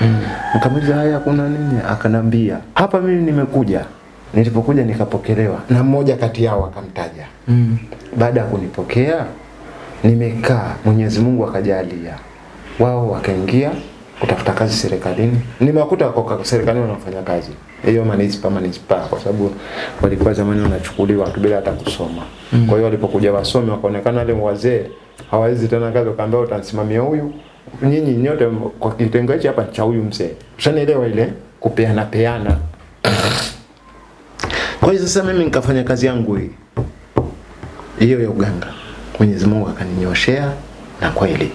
Mm. Nikamuuliza haya kuna nini? Akanambia hapa mimi nimekuja. Nilipokuja nikapokelewa na mmoja kati yao akamtaja. Mm. Baada ya kunipokea nimekaa, Mwenyezi Mungu akajalia wao wakaingia kutafuta kazi serikalini. Nimewakuta wako serikalini wanafanya kazi hiyo manispa manispa, kwa sababu walikuwa zamani wanachukuliwa tu bila hata kusoma. Mm. Kwa hiyo walipokuja wasome wakaonekana wale wazee hawawezi tena kazi, wakaambia utamsimamia huyu, nyinyi nyote kwa kitengo hichi hapa cha huyu mzee. Ushanielewa ile kupeana peana. Kwa hiyo sasa mimi nikafanya kazi yangu hii hiyo ya uganga. Mwenyezi Mungu akaninyoshea na kweli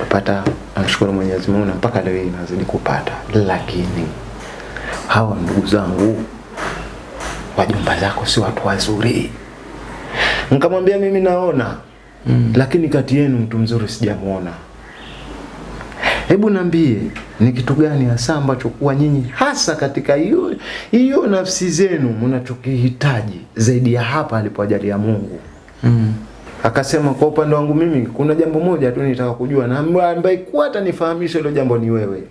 kupata, namshukuru Mwenyezi Mungu na mpaka leo hii nazidi kupata, lakini hawa ndugu zangu wajomba zako si watu wazuri. Nikamwambia mimi naona Mm. lakini kati yenu mtu mzuri sijamuona. Hebu niambie ni kitu gani hasa ambacho kuwa nyinyi hasa katika hiyo hiyo nafsi zenu mnachokihitaji zaidi ya hapa alipoajalia Mungu. Mm. Akasema kwa upande wangu mimi kuna jambo moja tu nitaka kujua na ambaye kuwa atanifahamisha hilo jambo ni wewe.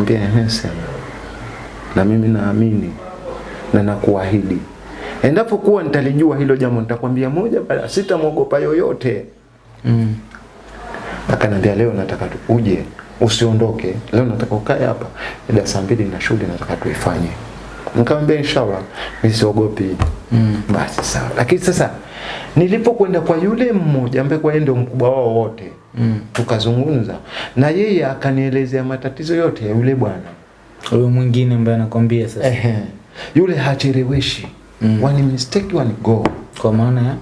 Nikamwambia ehe, sema. Na mimi naamini na nakuahidi endapo kuwa nitalijua hilo jambo nitakwambia moja baada, sitamwogopa yoyote. Mm. Akanambia leo nataka uje usiondoke. Leo nataka ukae hapa. Ila saa mbili na shughuli nataka tuifanye. Nikamwambia inshallah, mimi siogopi. Mm. Basi sawa. Lakini sasa nilipokwenda kwa yule mmoja ambaye kwa yeye ndio mkubwa wao wote Mm. tukazungumza na yeye akanielezea matatizo yote ya yule bwana. Huyo mwingine ambaye anakwambia sasa. Ehe. Yule hacheleweshi. Mm. Wani mistake wani go. Kwa maana ya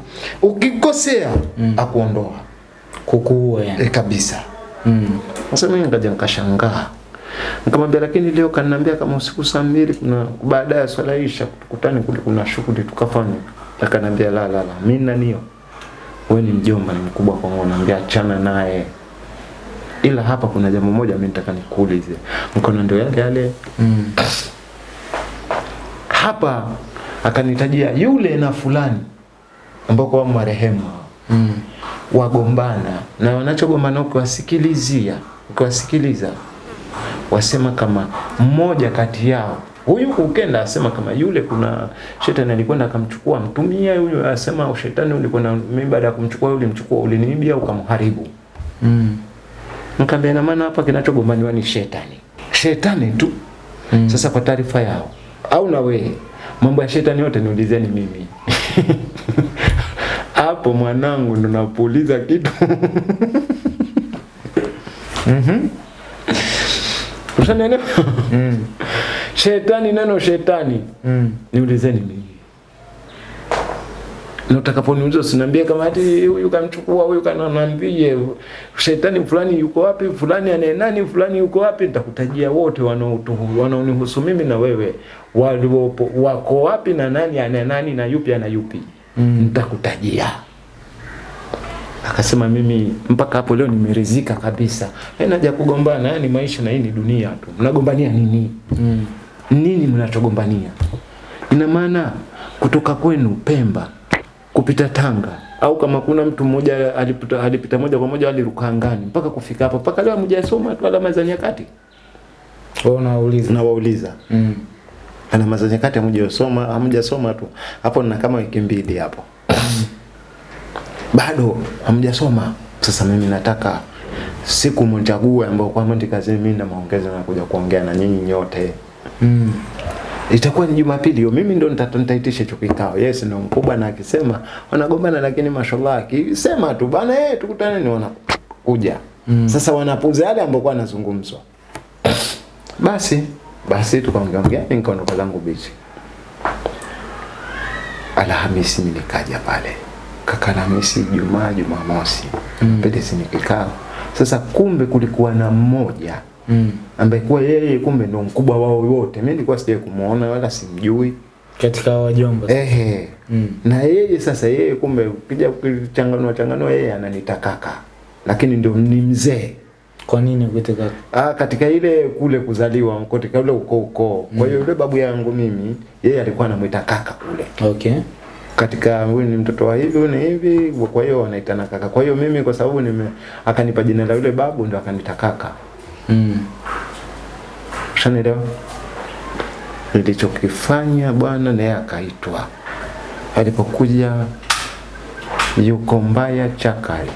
Ukikosea Mm. akuondoa kukuua yani. e, kabisa. Mm. Sasa mimi nikaja nikashangaa. Nikamwambia lakini leo kaniambia kama usiku saa mbili kuna baada ya swala isha tukutane kule kuna shughuli tukafanya. Akaniambia la la la, mimi nanio. Wewe ni mjomba ni mkubwa kwa ngo naambia achana naye. Ila hapa kuna jambo moja mimi nataka nikuulize. Mkono ndio yale yale. Mm. Hapa akanitajia yule na fulani ambao kwa marehemu Mm. wagombana na wanachogombana ukiwasikilizia ukiwasikiliza wasema kama mmoja kati yao huyu ukenda asema kama yule kuna shetani alikwenda akamchukua mtumia huyu asema shetani ulikwenda mimi baada ya kumchukua yule mchukua uliniibia ukamharibu. Mm. nikamwambia na maana hapa kinachogombaniwa ni shetani. Shetani tu. Mm. sasa kwa taarifa yao. Au na wewe? Mambo ya shetani yote niulizeni mimi. Hapo mwanangu ndo napuuliza kitu. Mhm. Ushanielewa? Mm. Shetani neno shetani Mm. niulizeni mimi. Na utakaponiuliza usiniambie kama ati huyu kamchukua huyu kananiambie shetani fulani yuko wapi fulani anaye nani fulani yuko wapi nitakutajia wote wanaotuhu wanaonihusu mimi na wewe waliopo wako wapi na nani ana nani na yupi ana yupi Mm. nitakutajia akasema mimi mpaka hapo leo nimerizika kabisa. Haina haja kugombana ni maisha na hii ni dunia tu. Mnagombania nini? Mm. nini mnachogombania? Ina maana kutoka kwenu Pemba kupita Tanga au kama kuna mtu mmoja alipita, alipita moja kwa moja aliruka angani mpaka kufika hapa mpaka leo hamjasoma tu alama za nyakati? Wewe na nawauliza. Mm. alama za nyakati hamjasoma hamjasoma tu. Hapo nina kama wiki mbili hapo bado hamjasoma sasa mimi nataka siku mchague ambao kwa mandi kazini mimi na maongezi na kuja kuongea na nyinyi nyote Mm. itakuwa ni Jumapili hiyo, mimi ndo nita- nitaitisha hicho kikao. Yes, ndo mkubwa na akisema wanagombana, lakini mashallah akisema tu bana, eh, tukutane ni wanakuja. Mm. Sasa wanapuza yale ambayo kwa yanazungumzwa. Basi basi tukaongea ongea, nikaondoka zangu bichi. Alhamisi nikaja pale, kaka Alhamisi, Jumaa, Jumamosi Mm. pete kikao. Sasa kumbe kulikuwa na mmoja Mm. ambaye kuwa yeye kumbe ndo mkubwa wao wote. Mimi nilikuwa sije kumuona wala simjui. Katika wajomba. Ehe. Mm. Na yeye sasa yeye kumbe ukija kuchanganua changanua yeye ananiita kaka. Lakini ndio ni mzee. Kwa nini kuitaka? Ah, katika ile kule kuzaliwa katika ule ukoo ukoo. Kwa hiyo yule babu yangu mimi yeye alikuwa anamuita kaka kule. Okay. Katika huyu ni mtoto wa hivi huyu ni hivi kwa hiyo wanaitana kaka. Kwa hiyo mimi kwa sababu nime akanipa jina la yule babu ndo akanita kaka. Mm. Ushanielewa? Nilichokifanya bwana naye akaitwa. Alipokuja yuko mbaya chakali.